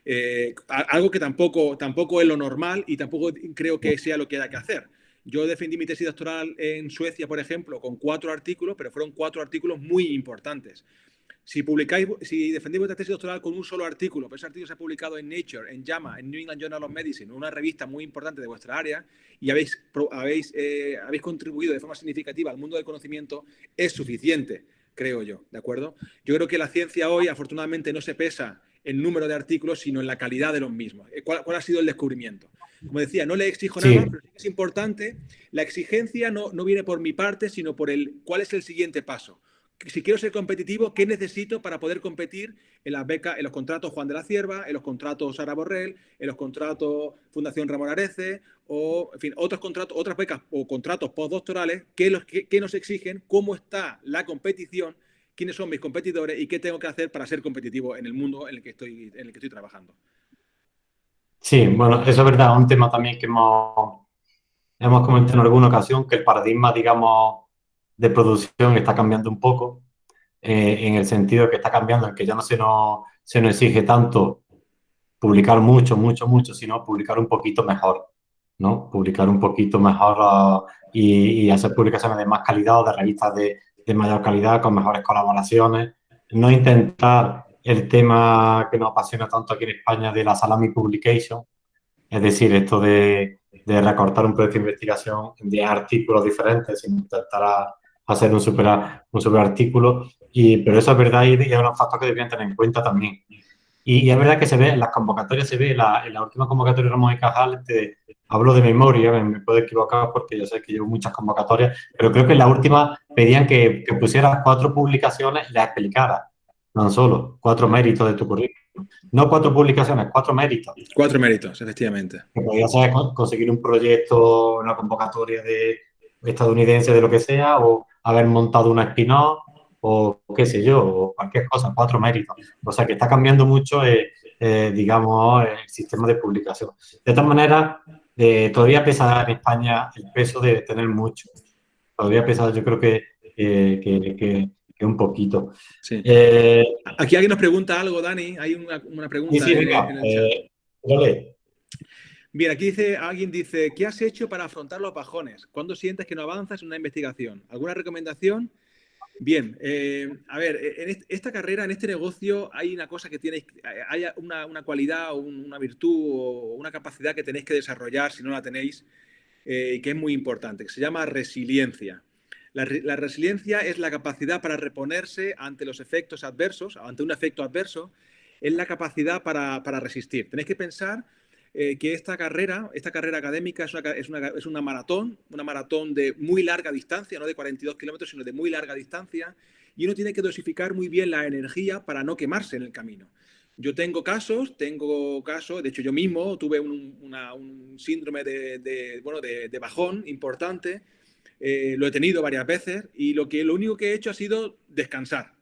Eh, algo que tampoco, tampoco es lo normal y tampoco creo que sea lo que haya que hacer. Yo defendí mi tesis doctoral en Suecia, por ejemplo, con cuatro artículos, pero fueron cuatro artículos muy importantes. Si publicáis, si defendéis vuestra tesis doctoral con un solo artículo, pero ese artículo se ha publicado en Nature, en JAMA, en New England Journal of Medicine, una revista muy importante de vuestra área, y habéis, habéis, eh, habéis contribuido de forma significativa al mundo del conocimiento, es suficiente, creo yo, ¿de acuerdo? Yo creo que la ciencia hoy, afortunadamente, no se pesa en número de artículos, sino en la calidad de los mismos. ¿Cuál, cuál ha sido el descubrimiento? Como decía, no le exijo nada, pero es importante. La exigencia no, no viene por mi parte, sino por el cuál es el siguiente paso. Si quiero ser competitivo, ¿qué necesito para poder competir en las becas, en los contratos Juan de la Cierva, en los contratos Sara Borrell, en los contratos Fundación Ramón Arece, o en fin, otros contratos, otras becas o contratos postdoctorales, ¿qué, los, qué nos exigen? ¿Cómo está la competición? quiénes son mis competidores y qué tengo que hacer para ser competitivo en el mundo en el que estoy, en el que estoy trabajando. Sí, bueno, eso es verdad, un tema también que hemos, hemos comentado en alguna ocasión, que el paradigma, digamos, de producción está cambiando un poco, eh, en el sentido que está cambiando, en que ya no se nos, se nos exige tanto publicar mucho, mucho, mucho, sino publicar un poquito mejor, ¿no? Publicar un poquito mejor y, y, hacer publicaciones de más calidad o de revistas de, de mayor calidad, con mejores colaboraciones, no intentar el tema que nos apasiona tanto aquí en España de la salami publication, es decir, esto de, de recortar un proyecto de investigación 10 artículos diferentes intentar hacer un super, un super artículo, y, pero eso es verdad y es un factor que deberían tener en cuenta también. Y, es verdad que se ve, en las convocatorias se ve, la, en la última convocatoria de Ramón y Cajal, hablo de memoria, me, puedo equivocar porque yo sé que llevo muchas convocatorias, pero creo que en la última pedían que, que pusieras cuatro publicaciones y las explicaras, no solo, cuatro méritos de tu currículum. No cuatro publicaciones, cuatro méritos. Cuatro méritos, efectivamente. Que podías ser conseguir un proyecto, una convocatoria de estadounidense, de lo que sea, o haber montado una spin-off, o qué sé yo, o cualquier cosa, cuatro méritos. O sea que está cambiando mucho, eh, eh, digamos, el sistema de publicación. De todas maneras, eh, todavía pesa en España el peso de tener mucho. Todavía pesa, yo creo que, que, un poquito. Sí. Aquí alguien nos pregunta algo, Dani. Hay una, pregunta sí, venga, Bien, aquí dice, alguien dice, ¿qué has hecho para afrontar los bajones? ¿Cuándo sientes que no avanzas en una investigación? ¿Alguna recomendación? Bien, eh, a ver, e, en esta carrera, en este negocio, hay una cosa que tenéis, hay una, cualidad o una virtud o una capacidad que tenéis que desarrollar si no la tenéis, eh, que es muy importante, que se llama resiliencia. La, resiliencia es la capacidad para reponerse ante los efectos adversos, ante un efecto adverso, es la capacidad para, resistir. Tenéis que pensar eh, que esta carrera, esta carrera académica es una, maratón, una maratón de muy larga distancia, no de 42 kilómetros, sino de muy larga distancia, y uno tiene que dosificar muy bien la energía para no quemarse en el camino. Yo tengo casos, tengo casos, de hecho yo mismo tuve un, síndrome de, bajón importante, eh, lo he tenido varias veces y lo, que, lo único que he hecho ha sido descansar.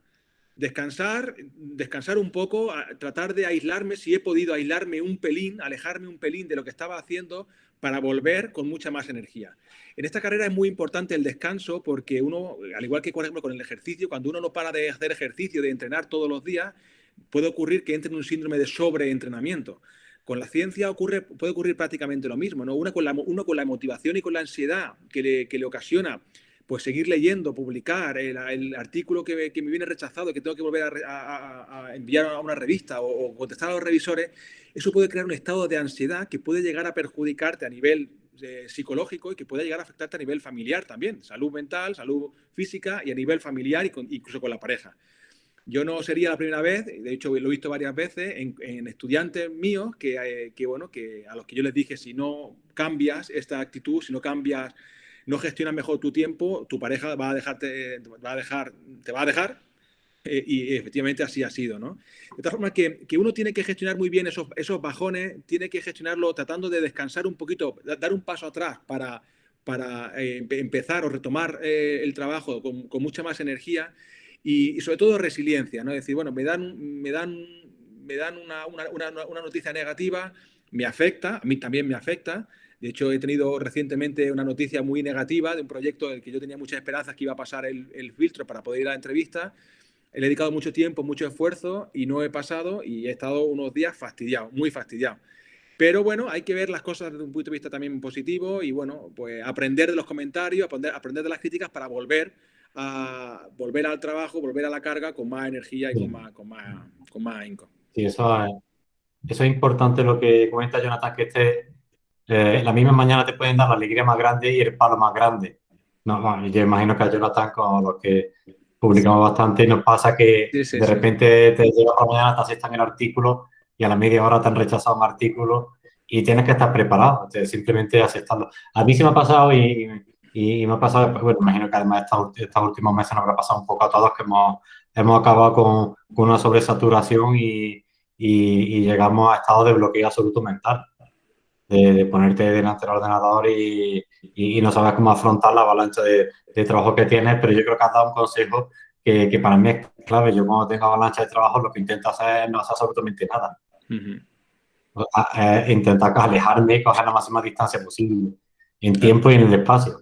Descansar, descansar un poco, tratar de aislarme, si he podido aislarme un pelín, alejarme un pelín de lo que estaba haciendo para volver con mucha más energía. En esta carrera es muy importante el descanso porque uno, al igual que por ejemplo con el ejercicio, cuando uno no para de hacer ejercicio, de entrenar todos los días, puede ocurrir que entre en un síndrome de sobreentrenamiento. Con la ciencia ocurre, puede ocurrir prácticamente lo mismo, ¿no? Uno con la motivación y con la ansiedad que le, ocasiona pues seguir leyendo, publicar el, artículo que, me viene rechazado, que tengo que volver a, enviar a una revista o, contestar a los revisores, eso puede crear un estado de ansiedad que puede llegar a perjudicarte a nivel eh, psicológico y que puede llegar a afectarte a nivel familiar también, salud mental, salud física y a nivel familiar y incluso con la pareja. Yo no sería la primera vez, de hecho lo he visto varias veces en, estudiantes míos eh, que, bueno, que a los que yo les dije, si no cambias esta actitud, si no cambias, no gestionas mejor tu tiempo, tu pareja va a dejarte, va a dejar, te va a dejar eh, y efectivamente así ha sido, ¿no? De tal forma que, que, uno tiene que gestionar muy bien esos, esos bajones, tiene que gestionarlo tratando de descansar un poquito, dar un paso atrás para, para eh, empezar o retomar el trabajo con, con mucha más energía y, sobre todo resiliencia, ¿no? Es decir, bueno, me dan, me dan, me dan una, una, una, noticia negativa, me afecta, a mí también me afecta. De hecho, he tenido recientemente una noticia muy negativa de un proyecto en el que yo tenía muchas esperanzas que iba a pasar el, filtro para poder ir a la entrevista. He dedicado mucho tiempo, mucho esfuerzo y no he pasado y he estado unos días fastidiado, muy fastidiado. Pero bueno, hay que ver las cosas desde un punto de vista también positivo y bueno, pues aprender de los comentarios, aprender, aprender de las críticas para volver a volver al trabajo, volver a la carga con más energía y con más, con más, con más Sí, eso es, eso es importante lo que comenta Jonathan, que este, eh, la misma mañana te pueden dar la alegría más grande y el palo más grande. No, yo imagino que a Jonathan, con los que publicamos bastante, nos pasa que de repente te llega por la mañana, te aceptan el artículo y a la media hora te han rechazado un artículo y tienes que estar preparado, simplemente aceptarlo. A mí se me ha pasado y y, me ha pasado, bueno, imagino que además estos, estos, últimos meses nos habrá pasado un poco a todos que hemos, hemos acabado con, con una sobresaturación y, y, llegamos a estado de bloqueo absoluto mental. De, ponerte delante del ordenador y, y, no sabes cómo afrontar la avalancha de, de, trabajo que tienes, pero yo creo que has dado un consejo que, que, para mí es clave. Yo cuando tengo avalancha de trabajo lo que intento hacer es no hacer absolutamente nada. intentar alejarme y coger la máxima distancia posible en tiempo y en el espacio.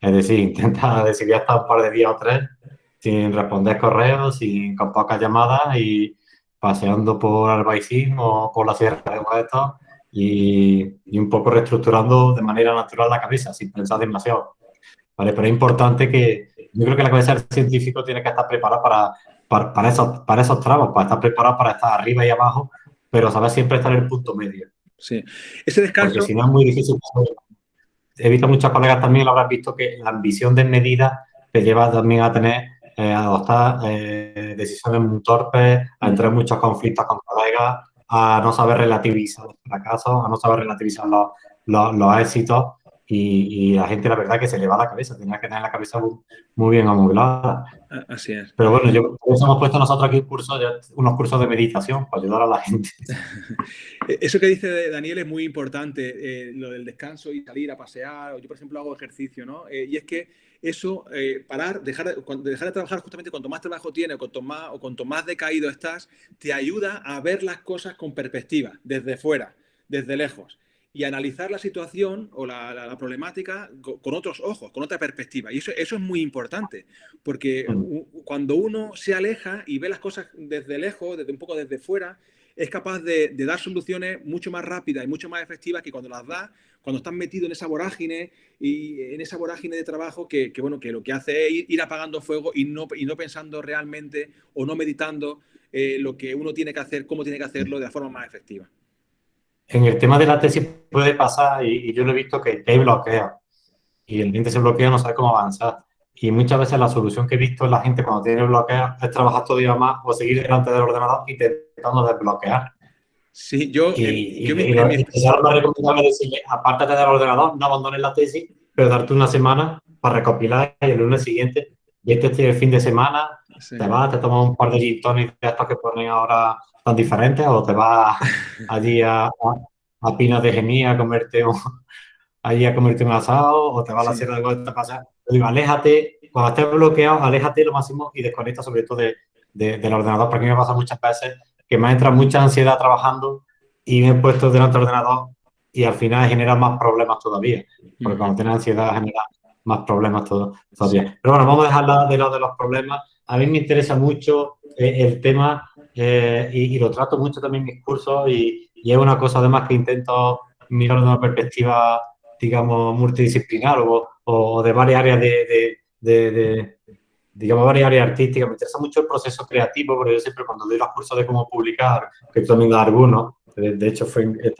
Es decir, intenta decidir hasta un par de días o tres sin responder correos, sin, con pocas llamadas y paseando por Albaicín o por la Sierra de Huetos y, y, un poco reestructurando de manera natural la cabeza, sin pensar demasiado. ¿Vale? Pero es importante que, yo creo que la cabeza del científico tiene que estar preparada para, para, para, esos, para esos tramos, para estar preparado para estar arriba y abajo, pero saber siempre estar en el punto medio. Sí. Ese descanso... Porque si no es muy difícil he visto muchos colegas también, lo habrás visto, que la ambición desmedida te lleva también a tener, eh, a adoptar eh, decisiones muy torpes, a entrar en muchos conflictos con colegas, a no saber relativizar los fracasos, a no saber relativizar los, los, éxitos y, la gente, la verdad, que se le va la cabeza, tenía que tener la cabeza muy, bien amoblada. Así es. Pero bueno, yo, hemos puesto nosotros aquí unos cursos de meditación para ayudar a la gente. Eso que dice Daniel es muy importante, eh, lo del descanso y salir a pasear. Yo, por ejemplo, hago ejercicio, ¿no? Eh, y es que eso, eh, parar, dejar, dejar de trabajar justamente cuanto más trabajo tienes o cuanto más, o cuanto más decaído estás, te ayuda a ver las cosas con perspectiva, desde fuera, desde lejos y analizar la situación o la, problemática con otros ojos, con otra perspectiva. Y eso, eso es muy importante, porque cuando uno se aleja y ve las cosas desde lejos, desde un poco desde fuera, es capaz de, dar soluciones mucho más rápidas y mucho más efectivas que cuando las da, cuando estás metido en esa vorágine y en esa vorágine de trabajo que, bueno, que lo que hace es ir, apagando fuego y no, y no pensando realmente o no meditando eh, lo que uno tiene que hacer, cómo tiene que hacerlo de la forma más efectiva en el tema de la tesis puede pasar, y, yo lo he visto, que, hay bloqueos. Y el cliente se bloquea, no sabe cómo avanzar. Y muchas veces la solución que he visto en la gente cuando tiene bloqueos es trabajar todavía más o seguir delante del ordenador intentando desbloquear. Sí, yo... Y, eh, yo y, lo, más recomendable decirle, apártate del ordenador, no abandones la tesis, pero darte una semana para recopilar y el lunes siguiente, y este es el fin de semana, te vas, te tomas un par de gin de estos que ponen ahora tan diferentes o te vas allí a, a, Pinas de Gemía a comerte un, allí a comerte un asado o te vas a la Sierra de Guadalupe a digo, aléjate, cuando estés bloqueado, aléjate lo máximo y desconecta sobre todo de, del ordenador, porque a mí me pasa muchas veces que me entra mucha ansiedad trabajando y me he puesto delante del ordenador y al final genera más problemas todavía, porque cuando tienes ansiedad genera más problemas todavía. Pero bueno, vamos a dejar de lado de los problemas. A mí me interesa mucho eh, el tema eh, y, lo trato mucho también en mis cursos y, es una cosa además que intento mirar de una perspectiva, digamos, multidisciplinar o, o de varias áreas de, digamos, varias áreas artísticas. Me interesa mucho el proceso creativo, porque yo siempre cuando doy los cursos de cómo publicar, que también das algunos, de, hecho fue de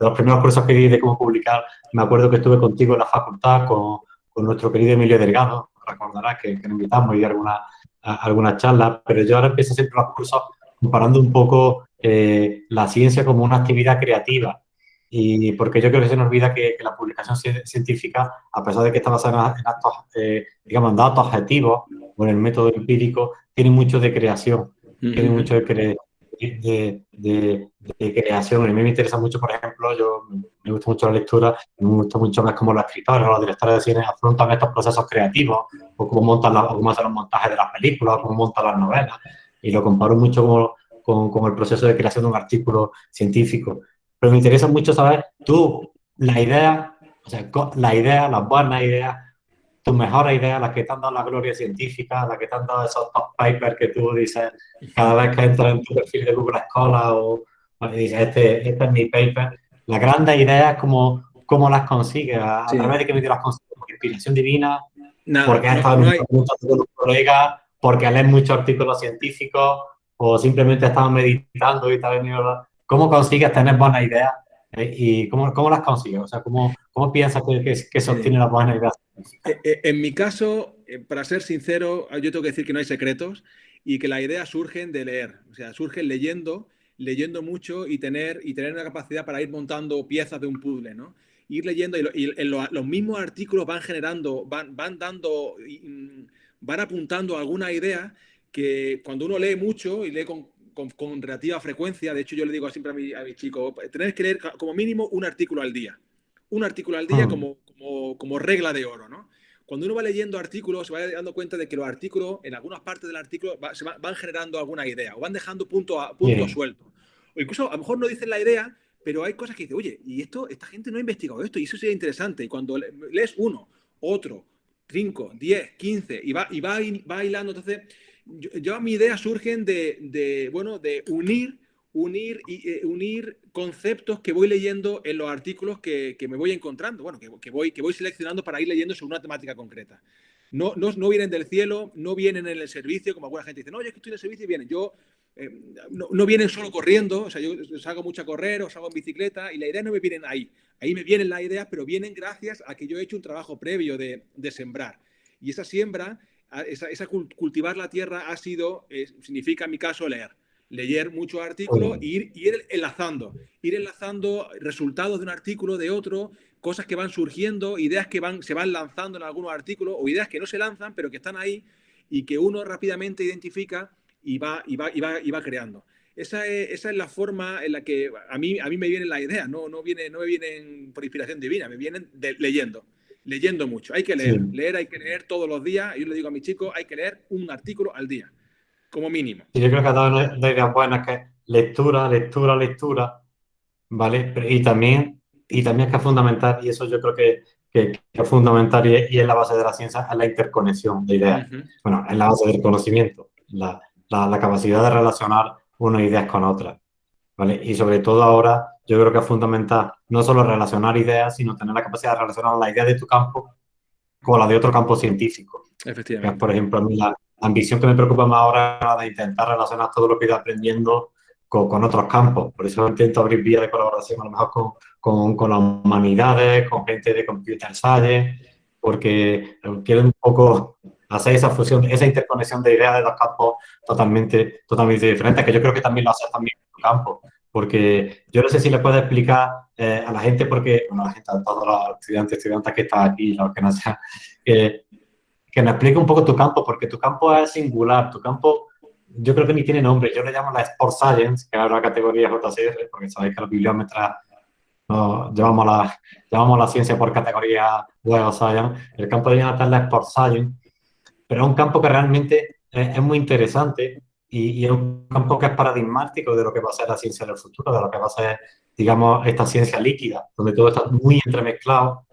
los primeros cursos que di de cómo publicar, me acuerdo que estuve contigo en la facultad con, nuestro querido Emilio Delgado, recordarás que, que nos invitamos y algunas alguna charlas, pero yo ahora empiezo siempre los cursos comparando un poco eh, la ciencia como una actividad creativa y porque yo creo que se nos olvida que, la publicación científica, a pesar de que está basada en, actos, eh, digamos, en datos objetivos o en el método empírico, tiene mucho de creación, tiene mucho de, de, creación. a mí me interesa mucho, por ejemplo, yo me gusta mucho la lectura, me gusta mucho más cómo los escritores o los directores de cine afrontan estos procesos creativos, o cómo, montan la, o cómo hacen los montajes de las películas, o cómo montan las novelas. Y lo comparo mucho con, con, el proceso de creación de un artículo científico. Pero me interesa mucho saber tú, la idea, o sea, la idea, las buenas ideas, tus mejores ideas, las que te han dado la gloria científica, las que te han dado esos top papers que tú dices cada vez que entras en tu perfil de Google Scholar o, dices, este, este, es mi paper. Las grandes ideas, ¿cómo, cómo las consigues? ¿A, través de qué medio las consigues? ¿Por inspiración divina? porque has estado en muchos colegas, porque lees muchos artículos científicos o simplemente estado meditando y te ha venido... ¿Cómo consigues tener buenas ideas eh, y cómo, cómo, las consigues? O sea, ¿cómo, cómo piensas que, que, que se obtienen las buenas ideas? Eh, eh, en mi caso, para ser sincero, yo tengo que decir que no hay secretos y que las ideas surgen de leer, o sea, surgen leyendo, leyendo mucho y tener, y tener una capacidad para ir montando piezas de un puzzle, ¿no? Ir leyendo y, los mismos artículos van generando, van, van dando, mm, van apuntando alguna idea que cuando uno lee mucho y lee con, con, relativa frecuencia, de hecho yo le digo siempre a, mi, a mis chicos, tenéis que leer como mínimo un artículo al día. Un artículo al día ah. como, como, como regla de oro, ¿no? Cuando uno va leyendo artículos, se va dando cuenta de que los artículos, en algunas partes del artículo, se van generando alguna idea o van dejando punto a punto suelto. O incluso a lo mejor no dicen la idea, pero hay cosas que dicen, oye, y esto, esta gente no ha investigado esto, y eso sería interesante. Y cuando lees uno, otro, cinco, diez, quince, y va, y va, va hilando, entonces, yo, mis ideas surgen de, bueno, de unir unir, eh, unir conceptos que voy leyendo en los artículos que, me voy encontrando, bueno, que, voy, que voy seleccionando para ir leyendo sobre una temática concreta. No, no, no, vienen del cielo, no vienen en el servicio, como alguna gente dice, no, yo que estoy en el servicio y vienen. Yo, eh, no, vienen solo corriendo, o sea, yo salgo mucho a correr o salgo en bicicleta y la idea no me vienen ahí. Ahí me vienen las ideas, pero vienen gracias a que yo he hecho un trabajo previo de, sembrar. Y esa siembra, esa, cultivar la tierra ha sido, eh, significa en mi caso leer leer muchos artículos e ir, ir enlazando, ir enlazando resultados de un artículo, de otro, cosas que van surgiendo, ideas que van, se van lanzando en algunos artículos o ideas que no se lanzan, pero que están ahí y que uno rápidamente identifica y va, y va, y va, y va creando. Esa es, esa es, la forma en la que a mí, a mí me vienen las ideas, no, no, viene, no me vienen por inspiración divina, me vienen leyendo, leyendo mucho. Hay que leer, leer hay que leer todos los días. Yo le digo a mis chicos, hay que leer un artículo al día como mínimo. yo creo que ha dado una idea buena que lectura, lectura, lectura, ¿vale? Y también, y también es que es fundamental, y eso yo creo que, que, es fundamental y es, la base de la ciencia, es la interconexión de ideas. Bueno, es la base del conocimiento, la, la, la, capacidad de relacionar unas ideas con otras, ¿vale? Y sobre todo ahora, yo creo que es fundamental no solo relacionar ideas, sino tener la capacidad de relacionar la idea de tu campo con la de otro campo científico. Efectivamente. por ejemplo, a mí la, ambición que me preocupa más ahora es de intentar relacionar todo lo que he ido aprendiendo con, otros campos. Por eso intento abrir vías de colaboración a lo mejor con, con, con las humanidades, con gente de computer science, porque quiero un poco hacer esa fusión, esa interconexión de ideas de dos campos totalmente, totalmente diferentes, que yo creo que también lo hace también en tu campo. Porque yo no sé si le puedo explicar eh, a la gente, porque, bueno, a la gente, a todos los estudiantes, estudiantes que están aquí, los que no sean, que me explique un poco tu campo, porque tu campo es singular, tu campo yo creo que ni tiene nombre, yo le llamo la Sport Science, que es la categoría JCR, porque sabéis que los bibliómetras no, llevamos, la, llevamos la ciencia por categoría Web Science, el campo de Jonathan es la Sport Science, pero es un campo que realmente es, muy interesante y, es un campo que es paradigmático de lo que va a ser la ciencia del futuro, de lo que va a ser, digamos, esta ciencia líquida, donde todo está muy entremezclado,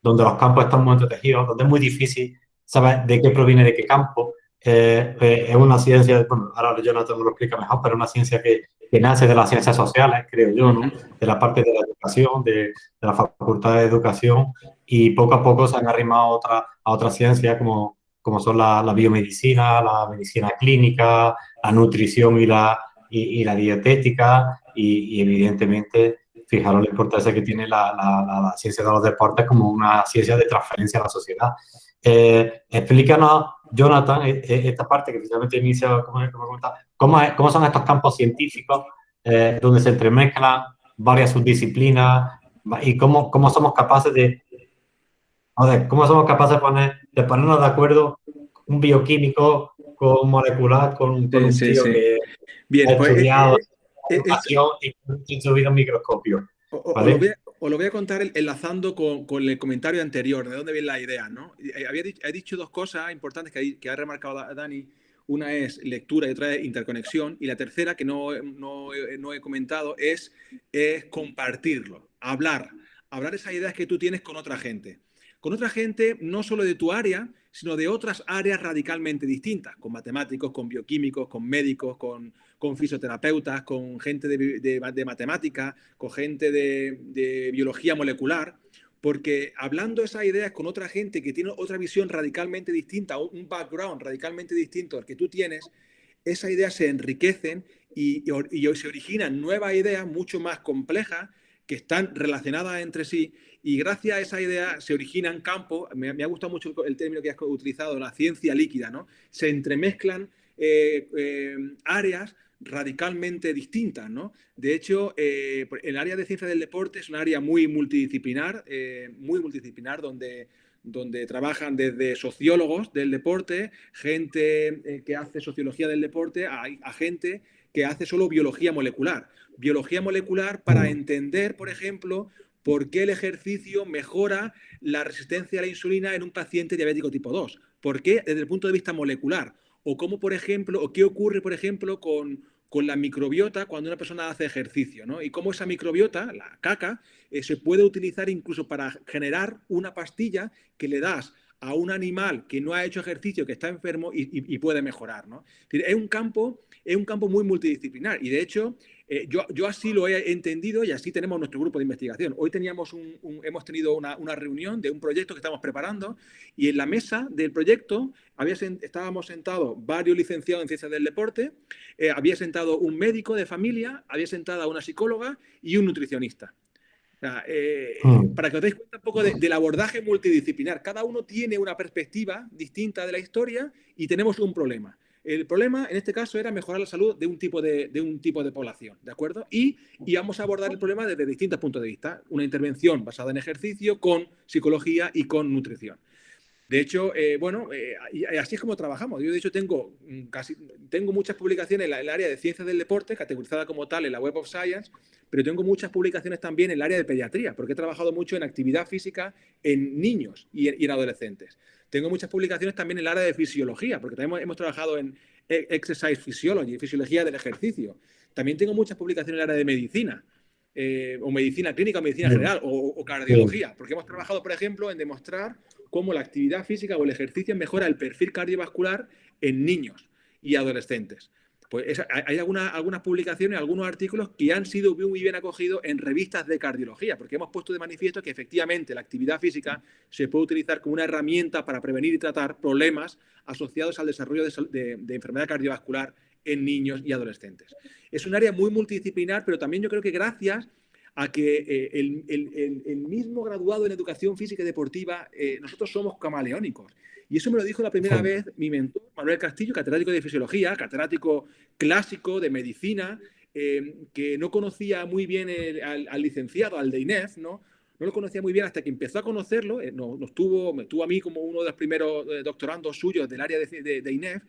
donde los campos están muy entretejidos, donde es muy difícil saber de qué proviene de qué campo. Eh, eh, es una ciencia, bueno, ahora Jonathan me lo explica mejor, pero es una ciencia que, que, nace de las ciencias sociales, creo yo, ¿no? de la parte de la educación, de, de, la facultad de educación, y poco a poco se han arrimado a, otra, a otras ciencias como, como son la, la, biomedicina, la medicina clínica, la nutrición y la, y, y la dietética, y, y, evidentemente, fijaros la importancia que tiene la, la, ciencia de los deportes como una ciencia de transferencia a la sociedad. Eh, explícanos, Jonathan, e, e, esta parte que finalmente inicia, como, ¿cómo, ¿cómo, son estos campos científicos eh, donde se entremezclan varias subdisciplinas y cómo, cómo somos capaces de, ver, cómo somos capaces de, poner, de ponernos de acuerdo un bioquímico con molecular, con, con un sí, tío sí. que Bien, ha pues, estudiado eh, eh, y subido un microscopio. O, ¿vale? o, lo a, os lo voy a contar enlazando con, con, el comentario anterior, de dónde viene la idea, ¿no? Había dicho, he dicho dos cosas importantes que, que ha remarcado Dani. Una es lectura y otra es interconexión. Y la tercera, que no, no, no he comentado, es, es compartirlo, hablar. Hablar esas ideas que tú tienes con otra gente. Con otra gente, no solo de tu área, sino de otras áreas radicalmente distintas, con matemáticos, con bioquímicos, con médicos, con, fisioterapeutas, con gente de, matemática, con gente de, biología molecular, porque hablando esas ideas con otra gente que tiene otra visión radicalmente distinta, un background radicalmente distinto al que tú tienes, esas ideas se enriquecen y, y, y se originan nuevas ideas mucho más complejas que están relacionadas entre sí y gracias a esa idea se originan campos, me, me ha gustado mucho el, término que has utilizado, la ciencia líquida, ¿no? Se entremezclan eh, eh, áreas radicalmente distintas, ¿no? De hecho, eh, el área de ciencia del deporte es un área muy multidisciplinar, muy multidisciplinar, donde, donde trabajan desde sociólogos del deporte, gente que hace sociología del deporte, a, gente que hace solo biología molecular. Biología molecular para mm. entender, por ejemplo, por qué el ejercicio mejora la resistencia a la insulina en un paciente diabético tipo 2. ¿Por qué? Desde el punto de vista molecular o cómo, por ejemplo, o qué ocurre, por ejemplo, con, con la microbiota cuando una persona hace ejercicio, ¿no? Y cómo esa microbiota, la caca, eh, se puede utilizar incluso para generar una pastilla que le das a un animal que no ha hecho ejercicio, que está enfermo y, y, y puede mejorar, ¿no? Es un campo, es un campo muy multidisciplinar y de hecho eh, yo, yo, así lo he entendido y así tenemos nuestro grupo de investigación. Hoy teníamos un, un, hemos tenido una, una, reunión de un proyecto que estamos preparando y en la mesa del proyecto había, estábamos sentados varios licenciados en ciencias del deporte, eh, había sentado un médico de familia, había sentado una psicóloga y un nutricionista. O sea, eh, mm. Para que os deis cuenta un poco de, del abordaje multidisciplinar. Cada uno tiene una perspectiva distinta de la historia y tenemos un problema. El problema, en este caso, era mejorar la salud de un tipo de, de un tipo de población, ¿de acuerdo? Y íbamos a abordar el problema desde distintos puntos de vista. Una intervención basada en ejercicio, con psicología y con nutrición. De hecho, eh, bueno, eh, así es como trabajamos. Yo, de hecho, tengo, casi, tengo muchas publicaciones en el área de ciencias del deporte, categorizada como tal en la Web of Science, pero tengo muchas publicaciones también en el área de pediatría, porque he trabajado mucho en actividad física en niños y y en adolescentes. Tengo muchas publicaciones también en el área de fisiología, porque también hemos, hemos trabajado en e, Exercise Physiology, fisiología del ejercicio. También tengo muchas publicaciones en el área de medicina, eh, o medicina clínica, o medicina general, o, o, cardiología, porque hemos trabajado, por ejemplo, en demostrar cómo la actividad física o el ejercicio mejora el perfil cardiovascular en niños y adolescentes. Pues es, hay alguna, algunas publicaciones, algunos artículos que han sido muy bien acogidos en revistas de cardiología, porque hemos puesto de manifiesto que efectivamente la actividad física se puede utilizar como una herramienta para prevenir y tratar problemas asociados al desarrollo de, de, de enfermedad cardiovascular en niños y adolescentes. Es un área muy multidisciplinar, pero también yo creo que gracias a que eh, el, el, el, mismo graduado en educación física y deportiva, eh, nosotros somos camaleónicos. Y eso me lo dijo la primera vez mi mentor, Manuel Castillo, catedrático de fisiología, catedrático clásico de medicina, eh, que no conocía muy bien el, al, al, licenciado, al de INEF, ¿no? No lo conocía muy bien hasta que empezó a conocerlo, nos, nos, tuvo, me tuvo a mí como uno de los primeros doctorandos suyos del área de, de, de INEF,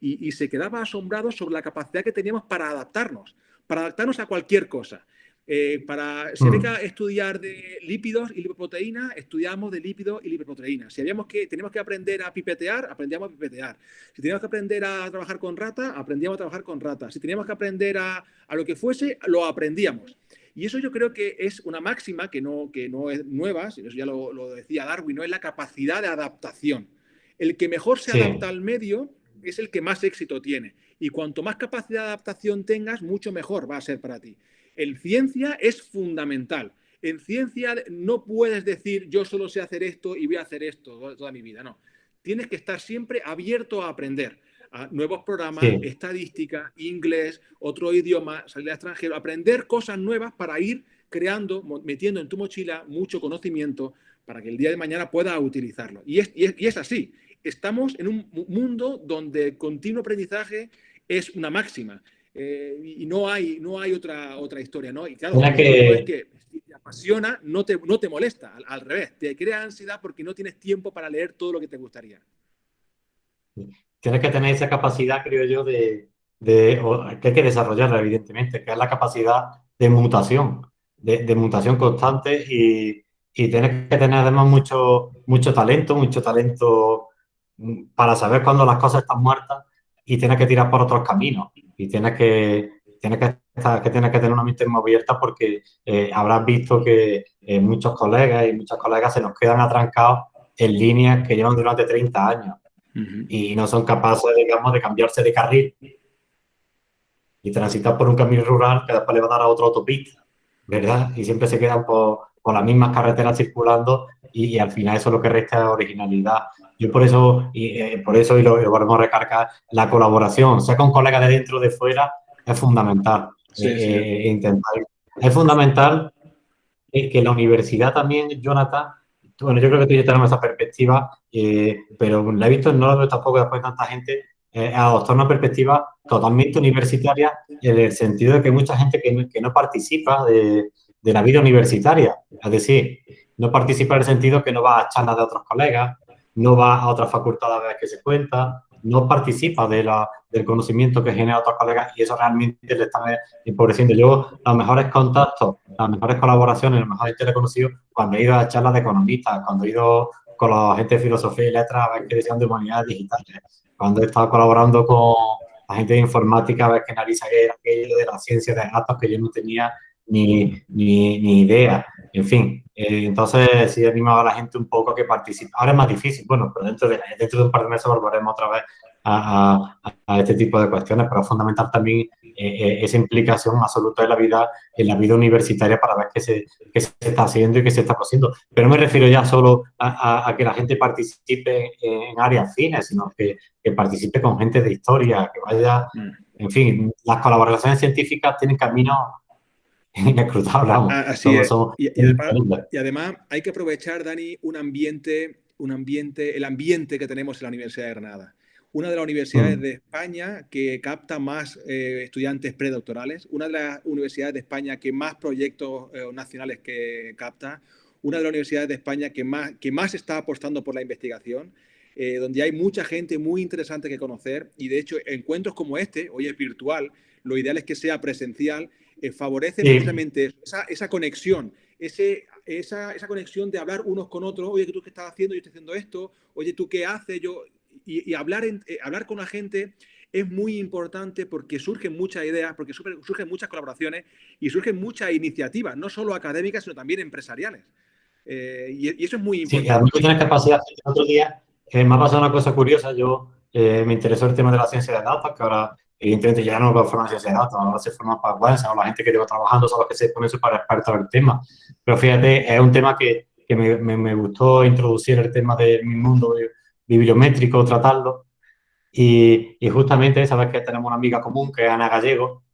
y, se quedaba asombrado sobre la capacidad que teníamos para adaptarnos, para adaptarnos a cualquier cosa. Eh, para, si había mm. que estudiar de lípidos y lipoproteínas, estudiamos de lípidos y lipoproteínas. Si habíamos que, teníamos que aprender a pipetear, aprendíamos a pipetear. Si teníamos que aprender a trabajar con rata, aprendíamos a trabajar con rata. Si teníamos que aprender a, a lo que fuese, lo aprendíamos. Y eso yo creo que es una máxima que no, que no es nueva, sino eso ya lo, lo decía Darwin, no es la capacidad de adaptación. El que mejor se adapta al medio es el que más éxito tiene. Y cuanto más capacidad de adaptación tengas, mucho mejor va a ser para ti. En ciencia es fundamental. En ciencia no puedes decir yo solo sé hacer esto y voy a hacer esto toda mi vida. No. Tienes que estar siempre abierto a aprender a nuevos programas, estadística, inglés, otro idioma, salir al extranjero, aprender cosas nuevas para ir creando, metiendo en tu mochila mucho conocimiento para que el día de mañana puedas utilizarlo. Y es, y es así estamos en un mundo donde el continuo aprendizaje es una máxima. Eh, y no hay, no hay otra, otra historia, ¿no? Y claro, que... es que si te apasiona, no te, no te molesta, al, revés, te crea ansiedad porque no tienes tiempo para leer todo lo que te gustaría. Tienes que tener esa capacidad, creo yo, de, de que hay que desarrollarla, evidentemente, que es la capacidad de mutación, de, de mutación constante y, y, tienes que tener además mucho, mucho talento, mucho talento para saber cuándo las cosas están muertas y tienes que tirar por otros caminos. Y tienes que, tienes que, que, tienes que tener una mente muy abierta porque eh, habrás visto que eh, muchos colegas y muchas colegas se nos quedan atrancados en líneas que llevan durante 30 años y no son capaces, digamos, de cambiarse de carril. Y transitar por un camino rural que después le va a dar a otra autopista, ¿verdad? Y siempre se quedan por, por las mismas carreteras circulando y, al final eso es lo que resta originalidad. Yo por eso, y, eh, por eso, y lo, volvemos a recargar, la colaboración, sea con colegas de dentro o de fuera, es fundamental. Eh, intentar. Es fundamental que la universidad también, Jonathan, bueno, yo creo que tú ya tenemos esa perspectiva, eh, pero la he visto, no lo veo tampoco después de tanta gente, adoptar una perspectiva totalmente universitaria en el sentido de que hay mucha gente que que no participa de, de, la vida universitaria. Es decir, no participa en el sentido que no va a charlas de otros colegas, no va a otras facultades a ver qué se cuenta, no participa del conocimiento que genera otros colegas y eso realmente le está empobreciendo. Yo, los mejores contactos, las mejores colaboraciones, los mejores reconocidos cuando he ido a charlas de economistas, cuando he ido con la gente de filosofía y letras a ver qué decían de humanidades digitales, cuando he estado colaborando con la gente de informática a ver qué analiza aquello de la ciencia de datos que yo no tenía ni, ni, ni idea. En fin, eh, entonces sí animaba a la gente un poco a que participe. Ahora es más difícil, bueno, pero dentro de, dentro de un par de meses volveremos otra vez a, a, este tipo de cuestiones, pero es fundamental también eh, eh, esa implicación absoluta en la vida en la vida universitaria para ver qué se, qué se está haciendo y qué se está haciendo. Pero no me refiero ya solo a, que la gente participe en áreas fines, sino que, que participe con gente de historia, que vaya, mm. en fin, las colaboraciones científicas tienen caminos Ah, así es. y, además, hay que aprovechar, Dani, un ambiente, un ambiente, el ambiente que tenemos en la Universidad de Granada. Una de las universidades mm. de España que capta más eh, estudiantes predoctorales, una de las universidades de España que más proyectos eh, nacionales que capta, una de las universidades de España que más, que más está apostando por la investigación, eh, donde hay mucha gente muy interesante que conocer y de hecho encuentros como este, hoy es virtual, lo ideal es que sea presencial eh, favorece precisamente esa, conexión, ese, esa, esa, conexión de hablar unos con otros, oye, ¿tú qué estás haciendo? Yo estoy haciendo esto, oye, ¿tú qué haces? Yo, y, hablar, eh, hablar con la gente es muy importante porque surgen muchas ideas, porque surgen muchas colaboraciones y surgen muchas iniciativas, no solo académicas, sino también empresariales. Eh, y, eso es muy importante. Sí, tienes capacidad. El otro día me ha pasado una cosa curiosa. Yo me interesó el tema de la ciencia de datos, que ahora evidentemente ya no va a formar ciencia de datos, ahora se forma para web, o la gente que lleva trabajando son los que se ponen para expertos el tema. Pero fíjate, es un tema que, que me, me, gustó introducir el tema de mi mundo bibliométrico, tratarlo. Y, y, justamente, sabes que tenemos una amiga común que es Ana Gallego,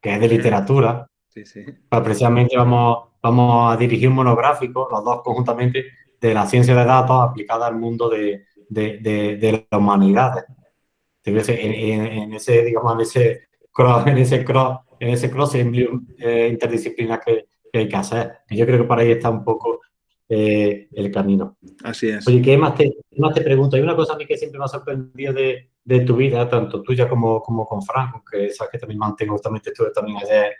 que es de literatura. Sí, sí. Pues precisamente vamos, vamos a dirigir un monográfico, los dos conjuntamente, de la ciencia de datos aplicada al mundo de, de, de, de las humanidades en, ese, digamos, en ese cross, en ese cross, en ese cross eh, interdisciplinar que, hay que hacer. Y yo creo que por ahí está un poco eh, el camino. Así es. Oye, ¿qué más, te, más te pregunto? Hay una cosa a mí que siempre me ha sorprendido de, de tu vida, tanto tuya como, como con Frank, que sabes que también mantengo, justamente estuve también ayer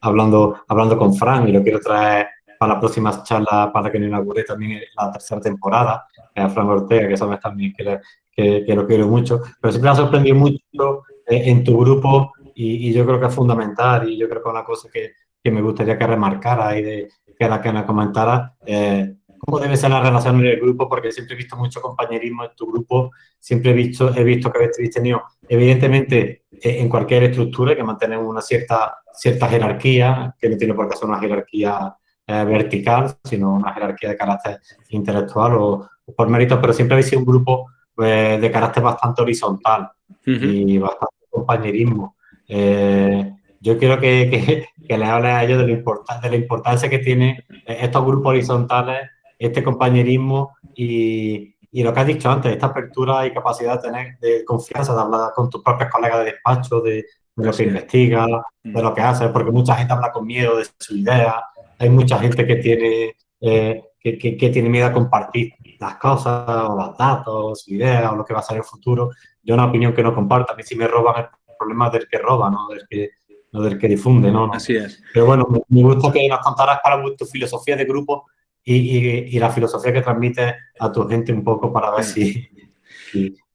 hablando, hablando con Frank y lo quiero traer para las próximas charlas para que no inaugure también la tercera temporada, a Frank Ortega, que sabes también que, que, lo quiero mucho, pero siempre me ha sorprendido mucho eh, en tu grupo y, yo creo que es fundamental y yo creo que es una cosa que, que me gustaría que remarcara y de, que la que nos comentara eh, cómo debe ser la relación en el grupo, porque siempre he visto mucho compañerismo en tu grupo, siempre he visto, he visto que habéis tenido, evidentemente, eh, en cualquier estructura que mantener una cierta, cierta jerarquía, que no tiene por qué ser una jerarquía eh, vertical, sino una jerarquía de carácter intelectual o, por mérito, pero siempre habéis sido un grupo eh, de carácter bastante horizontal y bastante compañerismo. yo quiero que, que, que les hable a ellos de, de la importancia que tienen estos grupos horizontales este compañerismo y, y, lo que has dicho antes, esta apertura y capacidad de tener de confianza, de hablar con tus propios colegas de despacho, de, lo que investigas, de lo que haces, porque mucha gente habla con miedo de su idea, hay mucha gente que tiene, eh, que, que, tiene miedo a compartir las cosas, o los datos, su idea, o lo que va a ser el futuro. Yo una opinión que no comparto, a mí si me roban el problema del que roba, no del que, no del que difunde, ¿no? Así es. Pero bueno, me gusta que nos contaras para tu filosofía de grupo y, la filosofía que transmite a tu gente un poco para ver si...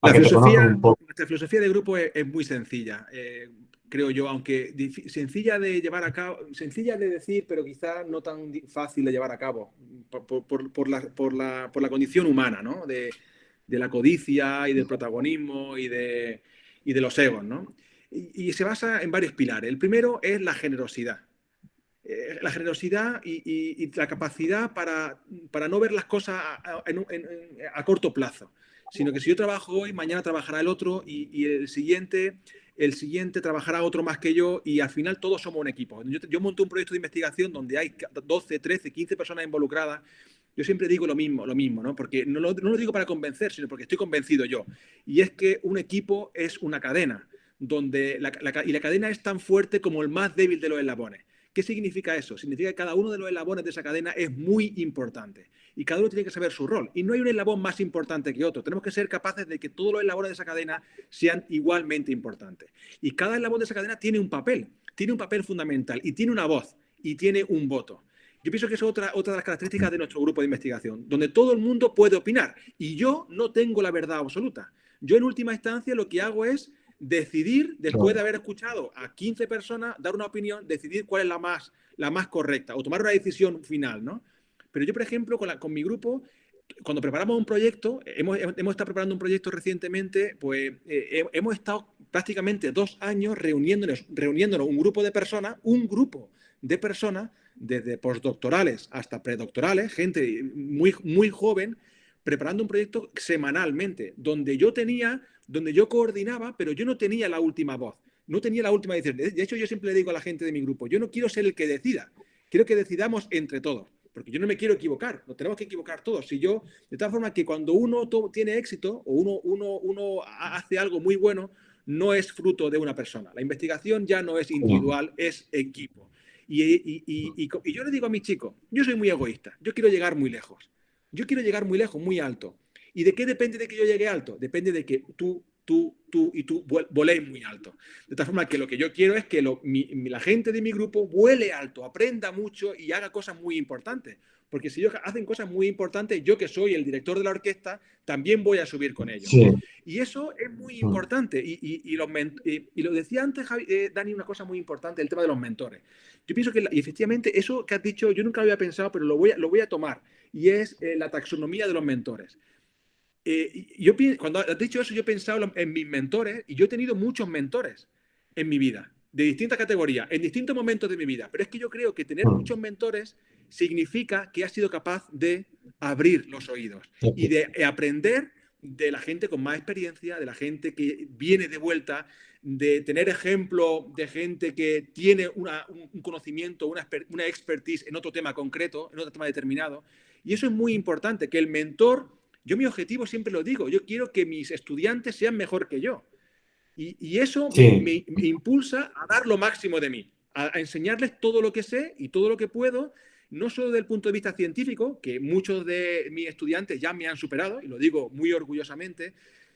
la filosofía, Nuestra filosofía de grupo es, muy sencilla, eh, creo yo, aunque sencilla de llevar a cabo, sencilla de decir, pero quizás no tan fácil de llevar a cabo por, la, por la, condición humana, ¿no? De, de, la codicia y del protagonismo y de, y de los egos, ¿no? y se basa en varios pilares. El primero es la generosidad. Eh, la generosidad y, la capacidad para, para, no ver las cosas a, corto plazo, sino que si yo trabajo hoy, mañana trabajará el otro y, el siguiente el siguiente trabajará otro más que yo y al final todos somos un equipo. Yo, yo monté un proyecto de investigación donde hay 12, 13, 15 personas involucradas. Yo siempre digo lo mismo, lo mismo, ¿no? Porque no lo, digo para convencer, sino porque estoy convencido yo. Y es que un equipo es una cadena, donde y la cadena es tan fuerte como el más débil de los eslabones. ¿Qué significa eso? Significa que cada uno de los eslabones de esa cadena es muy importante y cada uno tiene que saber su rol. Y no hay un eslabón más importante que otro. Tenemos que ser capaces de que todos los eslabones de esa cadena sean igualmente importantes. Y cada eslabón de esa cadena tiene un papel, tiene un papel fundamental y tiene una voz y tiene un voto. Yo pienso que es otra, otra de las características de nuestro grupo de investigación, donde todo el mundo puede opinar y yo no tengo la verdad absoluta. Yo en última instancia lo que hago es decidir, después de haber escuchado a 15 personas, dar una opinión, decidir cuál es la más, la más correcta o tomar una decisión final, ¿no? Pero yo, por ejemplo, con, con mi grupo, cuando preparamos un proyecto, hemos, hemos estado preparando un proyecto recientemente, pues eh, hemos estado prácticamente dos años reuniéndonos, reuniéndonos un grupo de personas, un grupo de personas, desde postdoctorales hasta predoctorales, gente muy, muy joven, preparando un proyecto semanalmente, donde yo tenía donde yo coordinaba, pero yo no tenía la última voz, no tenía la última decisión. De hecho, yo siempre le digo a la gente de mi grupo, yo no quiero ser el que decida, quiero que decidamos entre todos, porque yo no me quiero equivocar, nos tenemos que equivocar todos. Si yo, de tal forma que cuando uno tiene éxito o uno, uno, uno hace algo muy bueno, no es fruto de una persona. La investigación ya no es individual, es equipo. Y, y, y, y, yo le digo a mis chicos, yo soy muy egoísta, yo quiero llegar muy lejos. Yo quiero llegar muy lejos, muy alto. ¿Y de qué depende de que yo llegue alto? Depende de que tú, tú, tú y tú voléis muy alto. De tal forma que lo que yo quiero es que la gente de mi grupo vuele alto, aprenda mucho y haga cosas muy importantes. Porque si ellos hacen cosas muy importantes, yo que soy el director de la orquesta, también voy a subir con ellos. Y eso es muy importante. Y, los y, lo decía antes, eh, Dani, una cosa muy importante, el tema de los mentores. Yo pienso que efectivamente eso que has dicho, yo nunca lo había pensado, pero lo voy a, lo voy a tomar. Y es eh, la taxonomía de los mentores. Eh, yo, cuando has dicho eso, yo he pensado en mis mentores y yo he tenido muchos mentores en mi vida, de distintas categorías, en distintos momentos de mi vida. Pero es que yo creo que tener mm. muchos mentores significa que has sido capaz de abrir los oídos y de aprender de la gente con más experiencia, de la gente que viene de vuelta, de tener ejemplo de gente que tiene un conocimiento, una, una expertise en otro tema concreto, en otro tema determinado. Y eso es muy importante, que el mentor yo mi objetivo siempre lo digo, yo quiero que mis estudiantes sean mejor que yo. Y, eso me, impulsa a dar lo máximo de mí, a, enseñarles todo lo que sé y todo lo que puedo, no solo desde el punto de vista científico, que muchos de mis estudiantes ya me han superado, y lo digo muy orgullosamente,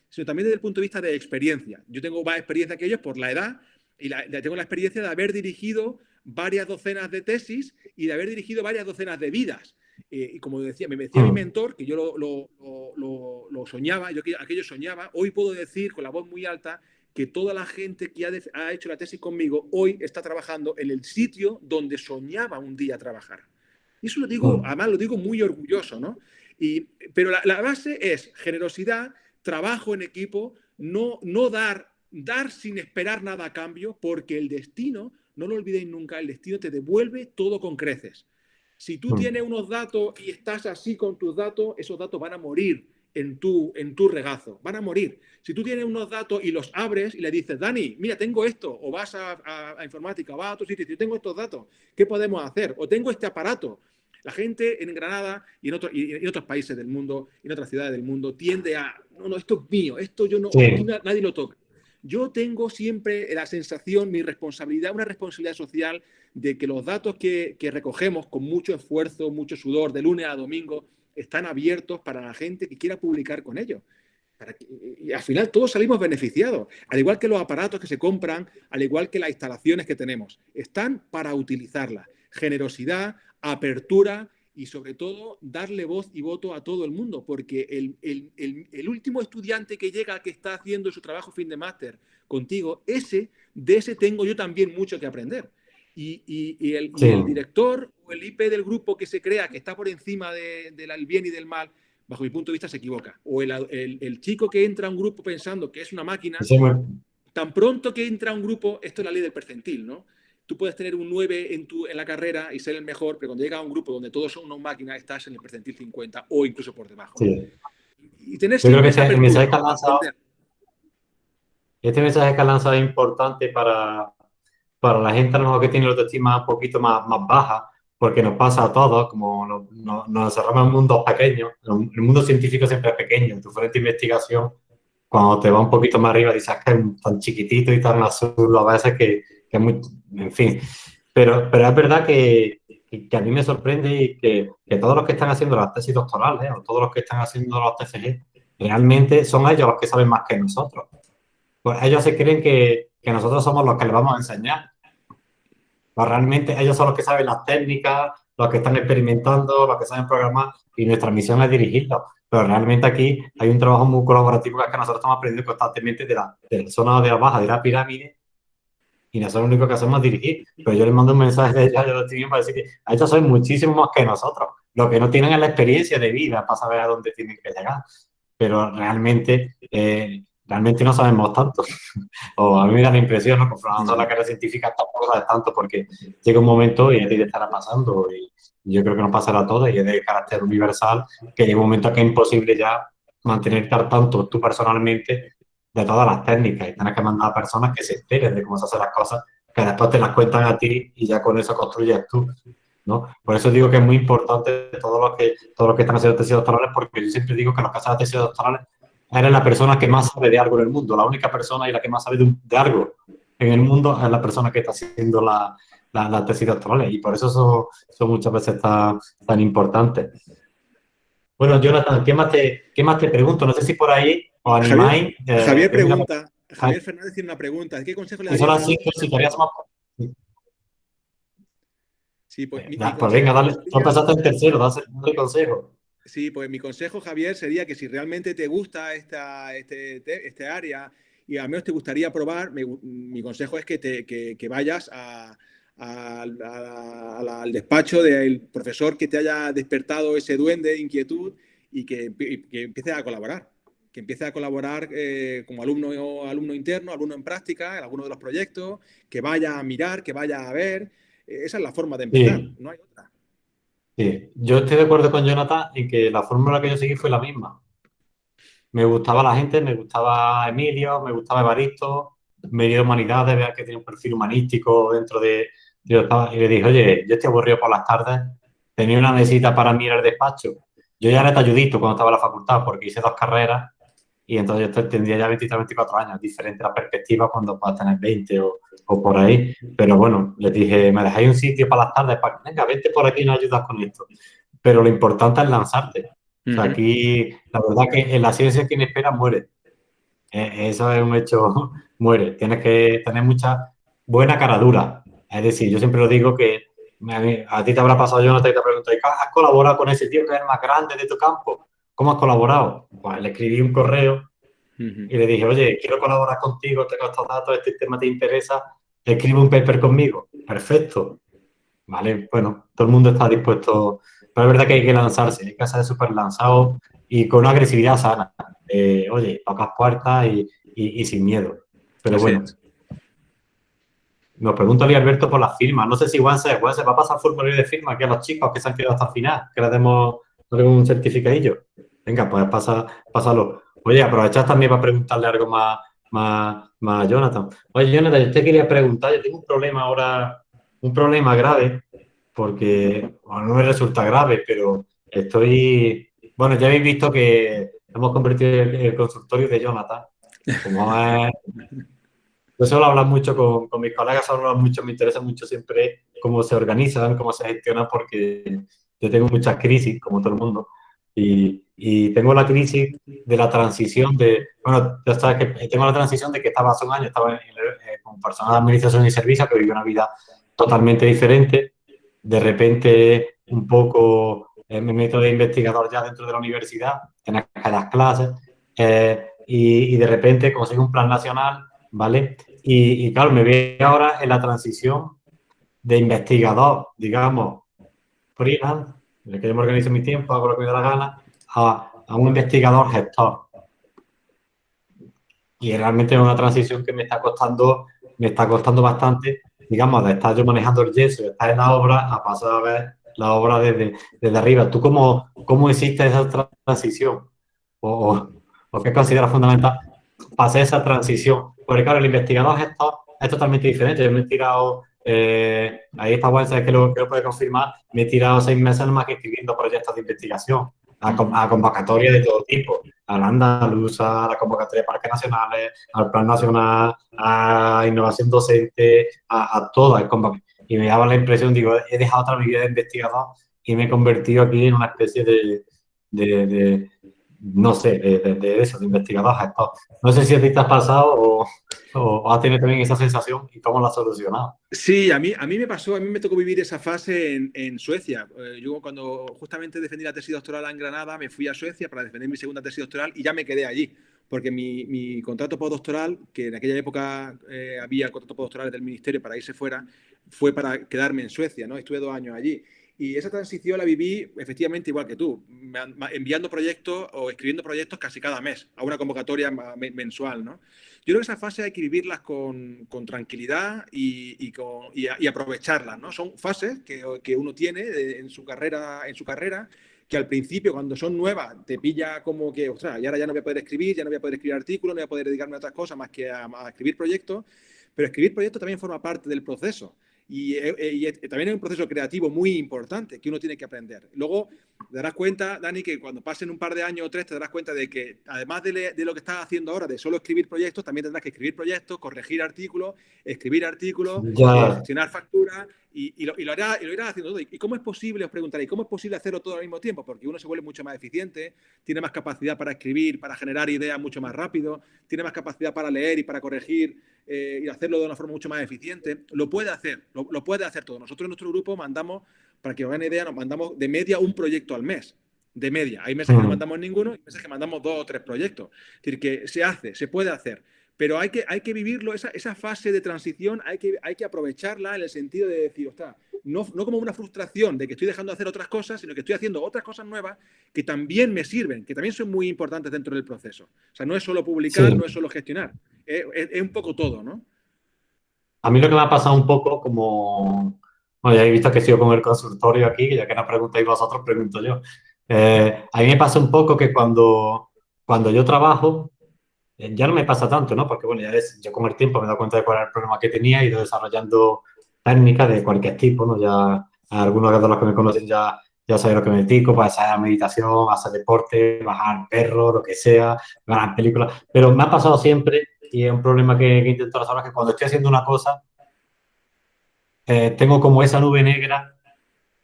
sino también desde el punto de vista de experiencia. Yo tengo más experiencia que ellos por la edad y tengo la experiencia de haber dirigido varias docenas de tesis y de haber dirigido varias docenas de vidas. Eh, y como decía, me decía mi mm. mentor, que yo lo, soñaba, yo aquello soñaba, hoy puedo decir con la voz muy alta que toda la gente que ha, hecho la tesis conmigo hoy está trabajando en el sitio donde soñaba un día trabajar. Y eso lo digo, mm. además lo digo muy orgulloso, ¿no? Y, pero la, base es generosidad, trabajo en equipo, no, no dar, dar sin esperar nada a cambio, porque el destino, no lo olvidéis nunca, el destino te devuelve todo con creces. Si tú mm. tienes unos datos y estás así con tus datos, esos datos van a morir en tu, en tu regazo, van a morir. Si tú tienes unos datos y los abres y le dices, Dani, mira, tengo esto, o vas a, informática, o vas a otro sitio, y tengo estos datos, ¿qué podemos hacer? O tengo este aparato. La gente en Granada y en, y otros países del mundo, en otras ciudades del mundo, tiende a, no, no, esto es mío, esto yo no, nadie lo toca. Yo tengo siempre la sensación, mi responsabilidad, una responsabilidad social de que los datos que, que recogemos con mucho esfuerzo, mucho sudor, de lunes a domingo, están abiertos para la gente que quiera publicar con ellos. y al final todos salimos beneficiados, al igual que los aparatos que se compran, al igual que las instalaciones que tenemos. Están para utilizarlas. Generosidad, apertura y sobre todo darle voz y voto a todo el mundo, porque el, último estudiante que llega, que está haciendo su trabajo fin de máster contigo, ese, de ese tengo yo también mucho que aprender. Y, el, director o el IP del grupo que se crea que está por encima del bien y del mal, bajo mi punto de vista, se equivoca. O el, chico que entra a un grupo pensando que es una máquina, tan pronto que entra a un grupo, esto es la ley del percentil, ¿no? Tú puedes tener un 9 en, tu, en la carrera y ser el mejor, pero cuando llega a un grupo donde todos son una máquina, estás en el percentil 50 o incluso por debajo. Y tener Yo creo que este mensaje que ha lanzado, este mensaje que ha lanzado es importante para, para la gente a lo mejor que tiene la autoestima un poquito más, más baja, porque nos pasa a todos, como nos, nos encerramos en mundos pequeños, el mundo científico siempre es pequeño, tu frente de investigación, cuando te va un poquito más arriba, dices que es tan chiquitito y tan azul a veces que, es muy, en fin. Pero, pero es verdad que, que a mí me sorprende y que, que, todos los que están haciendo las tesis doctorales o todos los que están haciendo los TFG, realmente son ellos los que saben más que nosotros. Pues ellos se creen que, que nosotros somos los que les vamos a enseñar pues realmente ellos son los que saben las técnicas, los que están experimentando, los que saben programar y nuestra misión es dirigirlos. Pero realmente aquí hay un trabajo muy colaborativo que es que nosotros estamos aprendiendo constantemente de la, zona de la baja de la pirámide y nosotros lo único que hacemos es dirigir. Pero yo les mando un mensaje de ellos, yo para decir que ellos saben muchísimo más que nosotros. Lo que no tienen es la experiencia de vida para saber a dónde tienen que llegar. Pero realmente eh, realmente no sabemos tanto. o a mí me da la impresión, ¿no? Confrontando la carrera científica tampoco sabes tanto porque llega un momento y a ti te estará pasando y yo creo que nos pasará a todos y es de carácter universal que llega un momento que es imposible ya mantener tanto tú personalmente de todas las técnicas y tienes que mandar a personas que se enteren de cómo se hacen las cosas, que después te las cuentan a ti y ya con eso construyes tú. ¿no? Por eso digo que es muy importante todos los que, todos los que están haciendo tesis doctorales, porque yo siempre digo que los que hacen tesis doctorales eres la persona que más sabe de algo en el mundo, la única persona y la que más sabe de, algo en el mundo es la persona que está haciendo la, la, tesis doctoral y por eso son, muchas veces tan, tan importantes. Bueno, Jonathan, ¿qué más, te, ¿qué más te pregunto? No sé si por ahí os animáis. Javier, eh, pregunta, Javier Fernández tiene una pregunta. ¿Qué consejo le darías? Son sí, si más... Sí, pues, pues venga, dale, tú pasaste en tercero, dale el consejo. Sí, pues mi consejo, Javier, sería que si realmente te gusta esta, este, este área y al menos te gustaría probar, mi, consejo es que, te, que, vayas al despacho del profesor que te haya despertado ese duende de inquietud y que, empiece a colaborar. Que empiece a colaborar eh, como alumno, alumno interno, alumno en práctica, en alguno de los proyectos, que vaya a mirar, que vaya a ver. Esa es la forma de empezar, no hay otra. Sí, yo estoy de acuerdo con Jonathan en que la fórmula que yo seguí fue la misma. Me gustaba la gente, me gustaba Emilio, me gustaba Evaristo, me dio humanidades, vea que tiene un perfil humanístico dentro de... y le dije, oye, yo estoy aburrido por las tardes, tenía una mesita para en el despacho. Yo ya era talludito cuando estaba en la facultad porque hice dos carreras y entonces yo tendría ya 23, 24 años, diferente la perspectiva cuando puedas tener 20 o, o, por ahí. Pero bueno, les dije, me dejáis un sitio para las tardes, para venga, vente por aquí y nos ayudas con esto. Pero lo importante es lanzarte. aquí, la verdad que en la ciencia quien espera muere. eh, eso es un hecho, muere. Tienes que tener mucha buena cara dura. Es decir, yo siempre lo digo que a, ti te habrá pasado, yo no te pregunto, ¿has colaborado con ese tío que es el más grande de tu campo? ¿Cómo has colaborado? Pues le escribí un correo y le dije, oye, quiero colaborar contigo, tengo estos datos, este tema te interesa, escribe un paper conmigo. Perfecto. Vale, bueno, todo el mundo está dispuesto, pero es verdad que hay que lanzarse, hay que ser súper lanzado y con una agresividad sana. oye, pocas puertas y, sin miedo. Pero bueno. Nos pregunta Luis Alberto por las firmas. No sé si Juan se, va a pasar formulario de firma aquí a los chicos que se han quedado hasta el final, que les demos un certificadillo. Venga, pues pasa, pásalo. Oye, aprovechad también para preguntarle algo más, más, más a Jonathan. Oye, Jonathan, yo te quería preguntar, yo tengo un problema ahora, un problema grave, porque no me resulta grave, pero estoy... Bueno, ya habéis visto que hemos convertido el, consultorio de Jonathan. Como es... Yo suelo hablar mucho con, con mis colegas, hablar mucho, me interesa mucho siempre cómo se organizan, cómo se gestionan, porque yo tengo muchas crisis, como todo el mundo. Y, tengo la crisis de la transición de, bueno, ya que tengo la transición de que estaba hace un año, estaba eh, como persona de administración y servicios, que vivió una vida totalmente diferente. De repente, un poco eh, me meto de investigador ya dentro de la universidad, en las clases, eh, y, de repente consigo un plan nacional, ¿vale? Y, y claro, me veo ahora en la transición de investigador, digamos, freelance, en el que yo me organizo mi tiempo, hago lo que me da la gana, a, un investigador gestor. Y realmente es una transición que me está costando, me está costando bastante, digamos, de estar yo manejando el yeso, de estar en la obra, a pasar a ver la obra desde, desde arriba. ¿Tú cómo, cómo hiciste esa transición? ¿O, o qué consideras fundamental para esa transición? Porque claro, el investigador gestor es totalmente diferente. Yo me he tirado eh, ahí está bueno, sabes que lo, que lo puede confirmar. Me he tirado seis meses más escribiendo proyectos de investigación a, convocatoria de todo tipo, a la andaluza, a la convocatoria de parques nacionales, al plan nacional, a innovación docente, a, a todas. Y me daba la impresión, digo, he dejado otra vida de investigador y me he convertido aquí en una especie de, no sé, de, eso, de investigador No sé si a ti te has pasado o, has tenido también esa sensación y cómo la has solucionado. Sí, a mí, a mí me pasó, a mí me tocó vivir esa fase en, Suecia. Eh, yo cuando justamente defendí la tesis doctoral en Granada, me fui a Suecia para defender mi segunda tesis doctoral y ya me quedé allí. Porque mi, contrato postdoctoral, que en aquella época eh, había contrato postdoctoral del ministerio para irse fuera, fue para quedarme en Suecia, ¿no? Estuve dos años allí. Y esa transición la viví efectivamente igual que tú, enviando proyectos o escribiendo proyectos casi cada mes, a una convocatoria mensual. ¿no? Yo creo que esa fase hay que vivirlas con, con tranquilidad y, y, con, y, aprovecharlas. ¿no? Son fases que, que uno tiene en su, carrera, en su carrera que al principio, cuando son nuevas, te pilla como que, ostras, y ahora ya no voy a poder escribir, ya no voy a poder escribir artículos, no voy a poder dedicarme a otras cosas más que a, a escribir proyectos, pero escribir proyectos también forma parte del proceso. Y, eh, eh, también es un proceso creativo muy importante que uno tiene que aprender. Luego te darás cuenta, Dani, que cuando pasen un par de años o tres, te darás cuenta de que además de, lo que estás haciendo ahora, de solo escribir proyectos, también tendrás que escribir proyectos, corregir artículos, escribir artículos, gestionar facturas y, lo, y, lo y, lo, irás haciendo todo. ¿Y cómo es posible, os preguntaréis, cómo es posible hacerlo todo al mismo tiempo? Porque uno se vuelve mucho más eficiente, tiene más capacidad para escribir, para generar ideas mucho más rápido, tiene más capacidad para leer y para corregir eh, y hacerlo de una forma mucho más eficiente, lo puede hacer, lo, puede hacer todo. Nosotros en nuestro grupo mandamos, para que os hagan idea, nos mandamos de media un proyecto al mes. De media. Hay meses que no mandamos ninguno y meses que mandamos dos o tres proyectos. Es decir, que se hace, se puede hacer. Pero hay que, hay que vivirlo, esa, esa fase de transición hay que, hay que aprovecharla en el sentido de decir, ostras, no, no, como una frustración de que estoy dejando de hacer otras cosas, sino que estoy haciendo otras cosas nuevas que también me sirven, que también son muy importantes dentro del proceso. O sea, no es solo publicar, no es solo gestionar, es, un poco todo, ¿no? A mí lo que me ha pasado un poco como... Bueno, ya he visto que sigo con el consultorio aquí, ya que no preguntáis vosotros, pregunto yo. Eh, a mí me pasa un poco que cuando, cuando yo trabajo, eh, ya no me pasa tanto, ¿no? Porque, bueno, ya es, yo con el tiempo me he dado cuenta de cuál era el problema que tenía, he ido desarrollando técnicas de cualquier tipo, ¿no? Ya algunos de los que me conocen ya, ya saben lo que me dedico, pues hacer meditación, hacer deporte, bajar perro, lo que sea, ganar películas. Pero me ha pasado siempre, y es un problema que, que intento resolver, que cuando estoy haciendo una cosa, eh, tengo como esa nube negra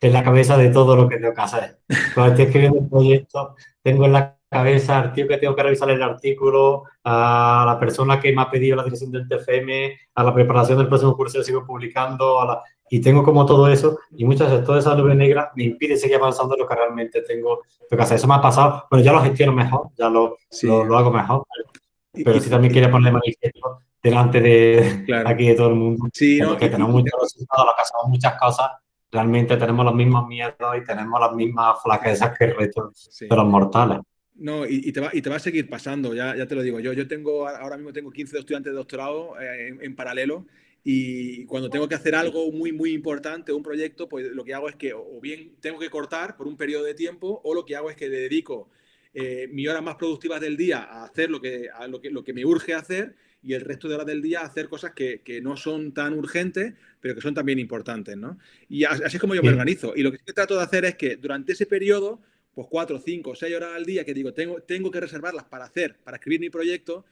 en la cabeza de todo lo que tengo que hacer. Cuando estoy escribiendo un proyecto, tengo en la cabeza al tío que tengo que revisar el artículo, a la persona que me ha pedido la dirección del TFM, a la preparación del próximo curso que sigo publicando, a la, y tengo como todo eso y muchas veces toda esa nube negra me impide seguir avanzando lo que realmente tengo que hacer. Eso me ha pasado, bueno, ya lo gestiono mejor, ya lo, lo, hago mejor, pero si también quiere ponerle manifiesto delante de aquí de todo el mundo, sí, no, que tenemos muchos resultados, lo que hacemos muchas cosas, realmente tenemos los mismos miedos y tenemos las mismas flaquezas que el resto de los mortales. No, y, te va, y te va a seguir pasando, ya, ya te lo digo. Yo, yo tengo, ahora mismo tengo 15 estudiantes de doctorado eh, en, en, paralelo y cuando tengo que hacer algo muy, muy importante, un proyecto, pues lo que hago es que o bien tengo que cortar por un periodo de tiempo o lo que hago es que dedico eh, mis horas más productivas del día a hacer lo que, a lo, que, lo que me urge hacer y el resto de horas del día hacer cosas que, que, no son tan urgentes, pero que son también importantes, ¿no? Y así es como yo me organizo. Y lo que sí trato de hacer es que durante ese periodo, pues cuatro, cinco, seis horas al día que digo, tengo, tengo que reservarlas para hacer, para escribir mi proyecto,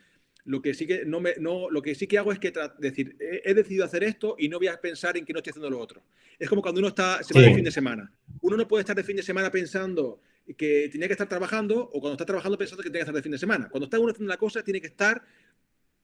lo que sí que, no me, no, lo que, sí que hago es que decir, he, decidido hacer esto y no voy a pensar en que no estoy haciendo lo otro. Es como cuando uno está, se va de fin de semana. Uno no puede estar de fin de semana pensando que tenía que estar trabajando o cuando está trabajando pensando que tiene que estar de fin de semana. Cuando está uno haciendo una cosa, tiene que estar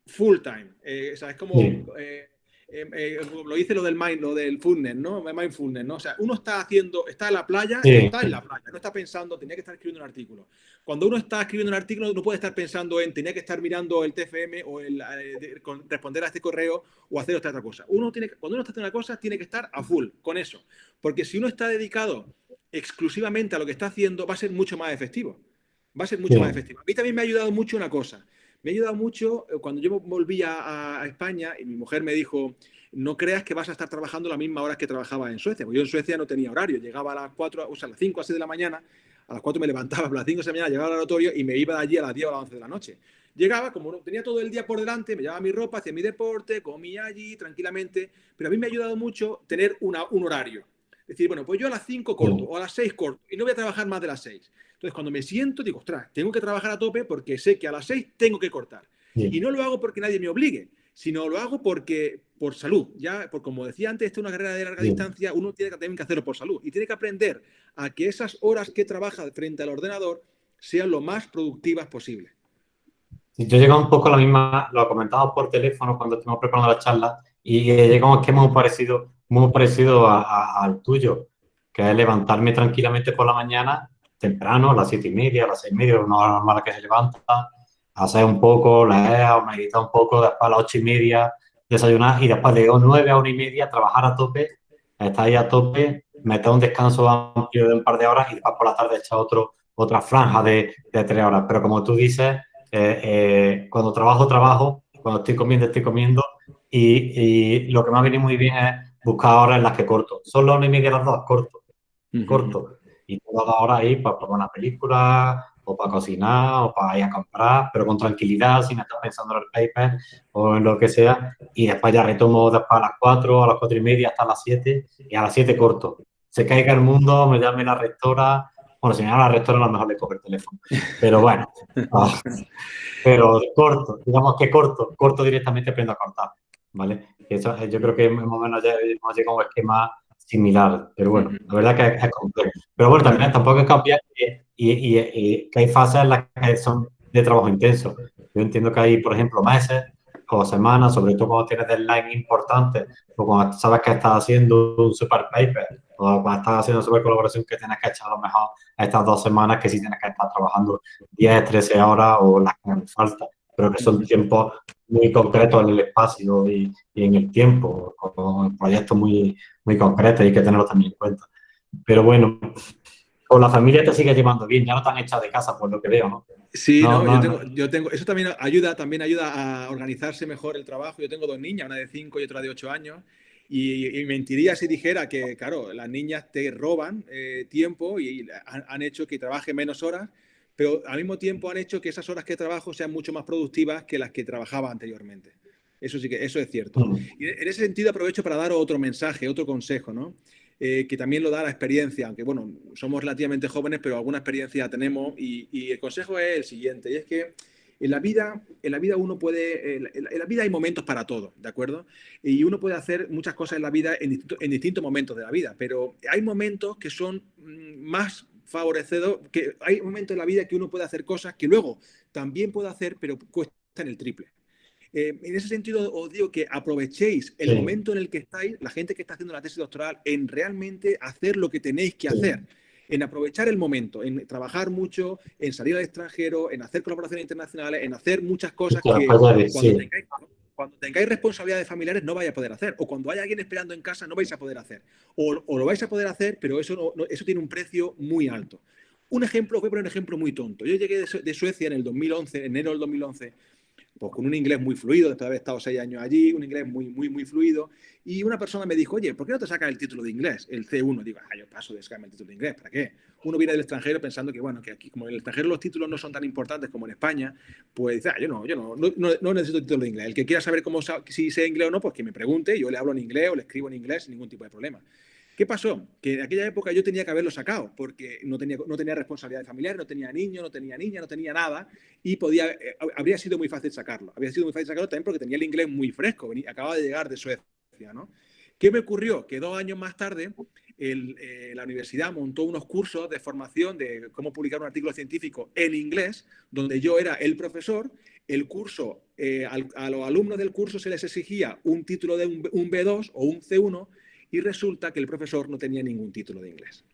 full time. Eh, o sea, es como... Eh, eh, eh, lo dice lo del mind, lo del fullness, ¿no? Mindfulness, ¿no? O sea, uno está haciendo, está en la playa, está en la playa, no está pensando, tenía que estar escribiendo un artículo. Cuando uno está escribiendo un artículo, no puede estar pensando en, tenía que estar mirando el TFM o el, eh, responder a este correo o hacer otra, otra cosa. Uno tiene, cuando uno está haciendo una cosa, tiene que estar a full con eso. Porque si uno está dedicado exclusivamente a lo que está haciendo, va a ser mucho más efectivo. Va a ser mucho más efectivo. A mí también me ha ayudado mucho una cosa me ha ayudado mucho eh, cuando yo volví a, España y mi mujer me dijo, no creas que vas a estar trabajando las mismas horas que trabajaba en Suecia. Porque yo en Suecia no tenía horario, llegaba a las 4, o sea, a las 5 a 6 de la mañana, a las 4 me levantaba, a las 5 de la mañana llegaba al oratorio y me iba de allí a las 10 o a las 11 de la noche. Llegaba, como tenía todo el día por delante, me llevaba mi ropa, hacía mi deporte, comía allí tranquilamente, pero a mí me ha ayudado mucho tener una, un horario. Es decir, bueno, pues yo a las 5 corto o a las 6 corto y no voy a trabajar más de las 6. Entonces, cuando me siento, digo, ostras, tengo que trabajar a tope porque sé que a las seis tengo que cortar. Y no lo hago porque nadie me obligue, sino lo hago porque por salud. Ya, por, como decía antes, esta es una carrera de larga distancia, uno tiene que, también que hacerlo por salud. Y tiene que aprender a que esas horas que trabaja frente al ordenador sean lo más productivas posible. Yo llego un poco a la misma, lo comentaba por teléfono cuando estuvimos preparando la charla, y llega un esquema muy parecido, muy parecido al tuyo, que es levantarme tranquilamente por la mañana temprano, a las siete y media, a las seis y media, una hora normal que se levanta, hacer un poco, leer o meditar un poco, después a las ocho y media desayunar y después de nueve a una y media trabajar a tope, estar ahí a tope, meter un descanso amplio de un par de horas y después por la tarde echar otro, otra franja de, de tres horas. Pero como tú dices, eh, eh, cuando trabajo, trabajo, cuando estoy comiendo, estoy comiendo y, y, lo que me ha venido muy bien es buscar horas en las que corto. Son las una y media las dos, corto, corto y todas las horas ahí para probar una película o para cocinar o para ir a comprar, pero con tranquilidad, sin estar pensando en el paper o en lo que sea. Y después ya retomo después a las 4, a las 4 y media hasta las 7 y a las 7 corto. Se caiga el mundo, me llame la rectora. Bueno, si me llama la rectora, a lo mejor le coge el teléfono. Pero bueno, pero corto, digamos que corto, corto directamente aprendo a cortar. ¿Vale? Eso, yo creo que más o menos ya hemos llegado a un esquema similar, pero bueno, la verdad que es, complejo. Pero bueno, también tampoco es cambiar y, y, que hay fases en las que son de trabajo intenso. Yo entiendo que hay, por ejemplo, meses o semanas, sobre todo cuando tienes deadline importante, o cuando sabes que estás haciendo un super paper, o cuando estás haciendo una super colaboración que tienes que echar a lo mejor estas dos semanas que sí tienes que estar trabajando 10, 13 horas o las que me falta, pero que son tiempos muy concretos en el espacio y, y en el tiempo, con proyectos muy, muy concretos y hay que tenerlos también en cuenta. Pero bueno, con la familia te sigue llevando bien, ya no han echado de casa por lo que veo, ¿no? Sí, no, yo, tengo, yo, tengo, eso también ayuda, también ayuda a organizarse mejor el trabajo. Yo tengo dos niñas, una de 5 y otra de 8 años, y, mentiría si dijera que, claro, las niñas te roban eh, tiempo y han, han, hecho que trabaje menos horas, pero al mismo tiempo han hecho que esas horas que trabajo sean mucho más productivas que las que trabajaba anteriormente. Eso sí que eso es cierto. Mm. Y en ese sentido aprovecho para dar otro mensaje, otro consejo, ¿no? Eh, que también lo da la experiencia, aunque bueno, somos relativamente jóvenes, pero alguna experiencia tenemos y, el consejo es el siguiente, y es que en la vida, en la vida uno puede, en la vida hay momentos para todo, ¿de acuerdo? Y uno puede hacer muchas cosas en la vida en, en distintos momentos de la vida, pero hay momentos que son mm, más favorecedor, que hay momentos en la vida que uno puede hacer cosas que luego también puede hacer, pero cuestan el triple. Eh, en ese sentido, os digo que aprovechéis el momento en el que estáis, la gente que está haciendo la tesis doctoral, en realmente hacer lo que tenéis que hacer en aprovechar el momento, en trabajar mucho, en salir al extranjero, en hacer colaboraciones internacionales, en hacer muchas cosas que cuando, tengáis, responsabilidades familiares no vais a poder hacer. O cuando haya alguien esperando en casa no vais a poder hacer. O, lo vais a poder hacer, pero eso, eso tiene un precio muy alto. Un ejemplo, voy a poner un ejemplo muy tonto. Yo llegué de, Suecia en el 2011, enero del 2011, pues con un inglés muy fluido, después de haber estado seis años allí, un inglés muy, muy, muy fluido. Y una persona me dijo, oye, ¿por qué no te sacas el título de inglés, el C1? Digo, ah, yo paso de sacarme el título de inglés, ¿para qué? Uno viene del extranjero pensando que, bueno, que aquí, como en el extranjero los títulos no son tan importantes como en España, pues ah, yo no, yo no, no, no necesito título de inglés. El que quiera saber cómo, si sé inglés o no, pues que me pregunte, yo le hablo en inglés o le escribo en inglés sin ningún tipo de problema. ¿Qué pasó? Que en aquella época yo tenía que haberlo sacado porque no tenía, no tenía responsabilidad familiar, no tenía niño, no tenía niña, no tenía nada y podía, eh, habría sido muy fácil sacarlo. Habría sido muy fácil sacarlo también porque tenía el inglés muy fresco, acababa de llegar de Suecia, ¿no? ¿Qué me ocurrió? Que dos años más tarde eh, la universidad montó unos cursos de formación de cómo publicar un artículo científico en inglés, donde yo era el profesor. El curso, eh, a los alumnos del curso se les exigía un título de un B2 o un C1 y resulta que el profesor no tenía ningún título de inglés.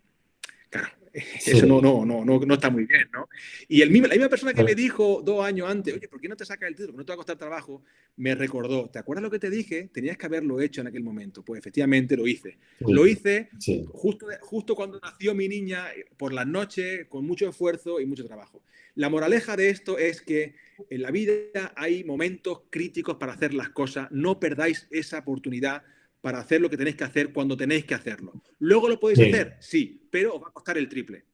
Claro, eso no, no, no, no, está muy bien, ¿no? Y el mismo, la misma persona que me dijo dos años antes, oye, ¿por qué no te sacas el título? No te va a costar trabajo, me recordó, ¿te acuerdas lo que te dije? Tenías que haberlo hecho en aquel momento. Pues efectivamente lo hice. Lo hice justo, justo cuando nació mi niña, por las noches, con mucho esfuerzo y mucho trabajo. La moraleja de esto es que en la vida hay momentos críticos para hacer las cosas. No perdáis esa oportunidad para hacer lo que tenéis que hacer cuando tenéis que hacerlo. Luego lo podéis hacer, sí, pero os va a costar el triple.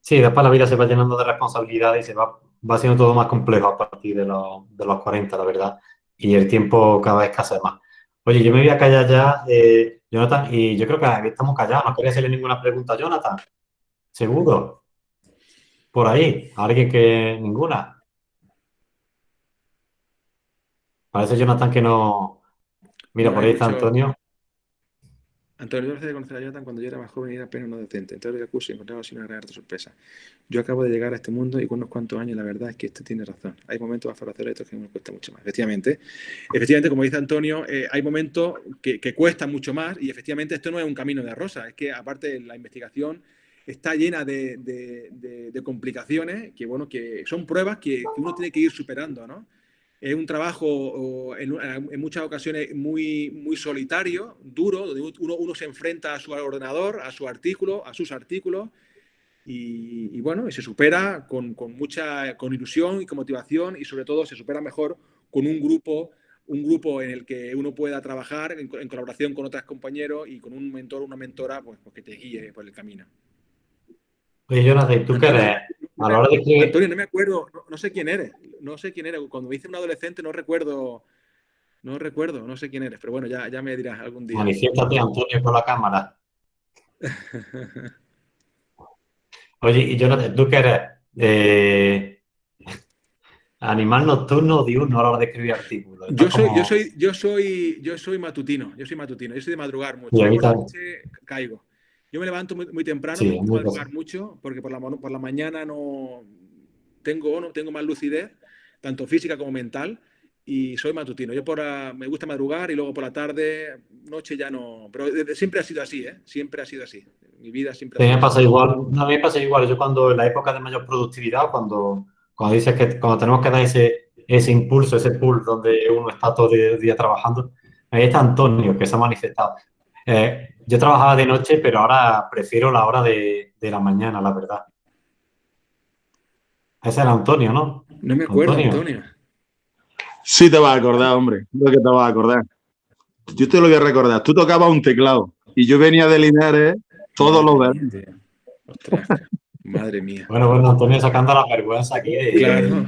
Sí, después la vida se va llenando de responsabilidades y se va, va siendo todo más complejo a partir de, los, de los 40, la verdad. Y el tiempo cada vez escasea más. Oye, yo me voy a callar ya, eh, Jonathan, y yo creo que estamos callados. No quería hacerle ninguna pregunta a Jonathan. ¿Seguro? Por ahí. ¿Alguien que ninguna? Parece, Jonathan, que no, Mira, por ahí está Antonio. Antonio, yo de conocer a Jonathan cuando yo era más joven y era apenas no decente. Entonces el curso y encontraba así una gran sorpresa. Yo acabo de llegar a este mundo y con unos cuantos años la verdad es que este tiene razón. Hay momentos para hacer esto que me cuesta mucho más. Efectivamente, efectivamente, como dice Antonio, eh, hay momentos que, que cuestan mucho más y efectivamente esto no es un camino de rosa. Es que aparte la investigación está llena de, de, complicaciones que, bueno, que son pruebas que, que uno tiene que ir superando, ¿no? Es un trabajo en, muchas ocasiones muy, muy solitario, duro, donde uno, uno, se enfrenta a su ordenador, a su artículo, a sus artículos, y, bueno, y se supera con, con, mucha con ilusión y con motivación, y sobre todo se supera mejor con un grupo, un grupo en el que uno pueda trabajar en, colaboración con otros compañeros y con un mentor o una mentora pues, pues, que te guíe por el camino. Oye, Jonathan, ¿tú qué eres? A la hora de que... Antonio, no me acuerdo, no, sé quién eres, no sé quién eres. Cuando me hice un adolescente no recuerdo, no recuerdo, no sé quién eres, pero bueno, ya, ya me dirás algún día. Manifiéstate, Antonio, por la cámara. Oye, y Jonathan, ¿tú qué eres? Eh, animal nocturno o diurno a la hora de escribir artículos. Yo soy, yo soy, yo soy, yo soy matutino, yo soy matutino, yo soy de madrugar mucho. Y por la noche caigo. Yo me levanto muy, temprano, me gusta madrugar mucho, porque por la, por la mañana no tengo, no tengo más lucidez, tanto física como mental, y soy matutino. Yo por me gusta madrugar y luego por la tarde, noche ya no. Pero siempre ha sido así, ¿eh? Siempre ha sido así. Mi vida siempre ha sido me pasa igual. a mí me pasa igual. Yo cuando en la época de mayor productividad, cuando, cuando dices que cuando tenemos que dar ese, ese impulso, ese pull donde uno está todo el día trabajando, ahí está Antonio, que se ha manifestado. Eh, yo trabajaba de noche, pero ahora prefiero la hora de, la mañana, la verdad. Ese era Antonio, ¿no? No me acuerdo, Antonio. Sí te vas a acordar, hombre. Lo que te vas a acordar. Yo te lo voy a recordar. Tú tocabas un teclado y yo venía de Linares todos los verdes. Madre mía. Bueno, bueno, Antonio sacando la vergüenza aquí. Claro.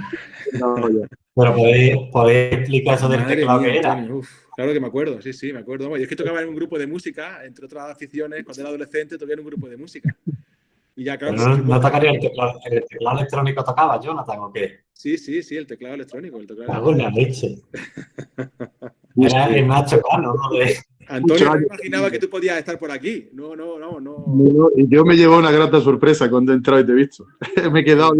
pero podéis, podéis, explicar eso del teclado que era. Claro que me acuerdo, sí, sí, me acuerdo. Y es que tocaba en un grupo de música, entre otras aficiones, cuando era adolescente tocaba en un grupo de música. Y ya, claro, no, no tocaría el teclado, el teclado electrónico tocaba, Jonathan, ¿o qué? Sí, sí, sí, el teclado electrónico. El teclado Hago la leche. Era el Nacho Cano, ¿no? De... Antonio, no años. imaginaba que tú podías estar por aquí. No, no, no, no. Yo me llevo una grata sorpresa cuando he entrado y te he visto. me he quedado.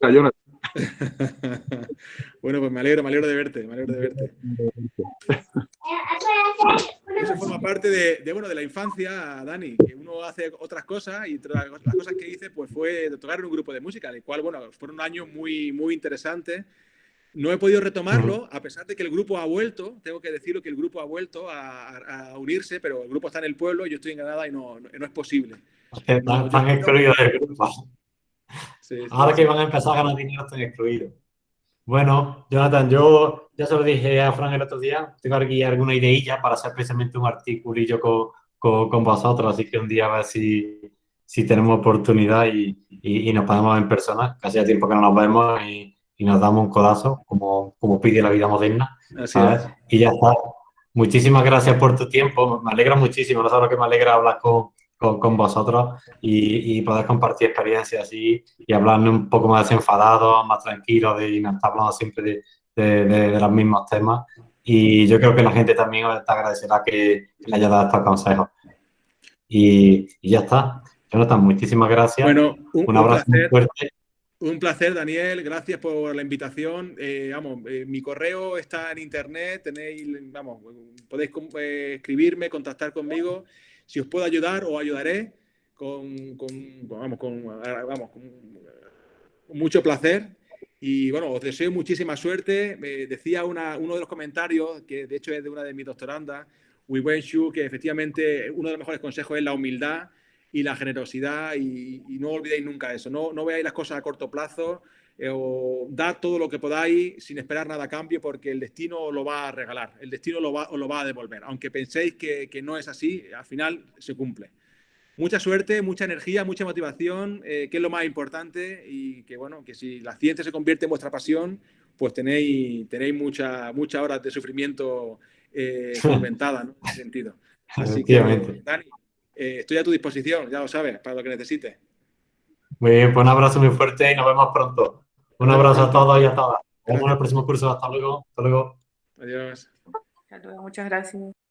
Cayona. bueno, pues me alegro, me alegro de verte, me alegro de verte. Eso forma parte de, de, bueno, de la infancia, Dani, que uno hace otras cosas y entre las cosas que hice pues fue tocar en un grupo de música, el cual, bueno, fueron años muy, muy interesantes. No he podido retomarlo, a pesar de que el grupo ha vuelto, tengo que decirlo que el grupo ha vuelto a, a- a unirse, pero el grupo está en el pueblo, yo estoy en Granada y no, no, no es posible. Están, excluidos del grupo. Sí, sí, Ahora sí. que van a empezar a ganar dinero, están excluidos. Bueno, Jonathan, yo ya se lo dije a Fran el otro día, tengo aquí alguna ideilla para hacer precisamente un articulillo con, con, con vosotros, así que un día a ver si, si tenemos oportunidad y, y, y nos podemos en persona, que hacía tiempo que no nos vemos y, y nos damos un codazo, como, como pide la vida moderna, Así es. Y ya está. Muchísimas gracias por tu tiempo, me alegra muchísimo, no sabes lo que me alegra hablar con, con, con vosotros y, y poder compartir experiencias y hablarnos un poco más desenfadados, más tranquilos de, y no estar hablando siempre de, de, de- de los mismos temas. Y yo creo que la gente también te agradecerá que, le haya dado estos consejos. Y, y ya está. Jonathan, muchísimas gracias. Bueno, un, un un abrazo muy fuerte. Un placer, Daniel. Gracias por la invitación. Eh, vamos, eh, mi correo está en internet. Tenéis, vamos, podéis eh, escribirme, contactar conmigo. Si os puedo ayudar, os ayudaré con, con- vamos, con, vamos, con, mucho placer. Y bueno, os deseo muchísima suerte. Me decía una- uno de los comentarios, que de hecho es de una de mis doctorandas, Shu, que efectivamente uno de los mejores consejos es la humildad y la generosidad y, y no olvidéis nunca eso. No, no veáis las cosas a corto plazo eh, o dad todo lo que podáis sin esperar nada a cambio porque el destino lo va a regalar, el destino lo va, os lo va a devolver. Aunque penséis que, que no es así, al final se cumple. Mucha suerte, mucha energía, mucha motivación, eh, que es lo más importante y que bueno, que si la ciencia se convierte en vuestra pasión, pues tenéis, tenéis muchas muchas horas de sufrimiento eh, solventada, ¿no? En ese sentido. Así que. Dani, eh, estoy a tu disposición, ya lo sabes, para lo que necesites. Muy bien, pues un abrazo muy fuerte y nos vemos pronto. Un abrazo a todos y a todas. Nos vemos en el próximo curso. Hasta luego. Hasta luego. Adiós. Hasta luego, muchas gracias.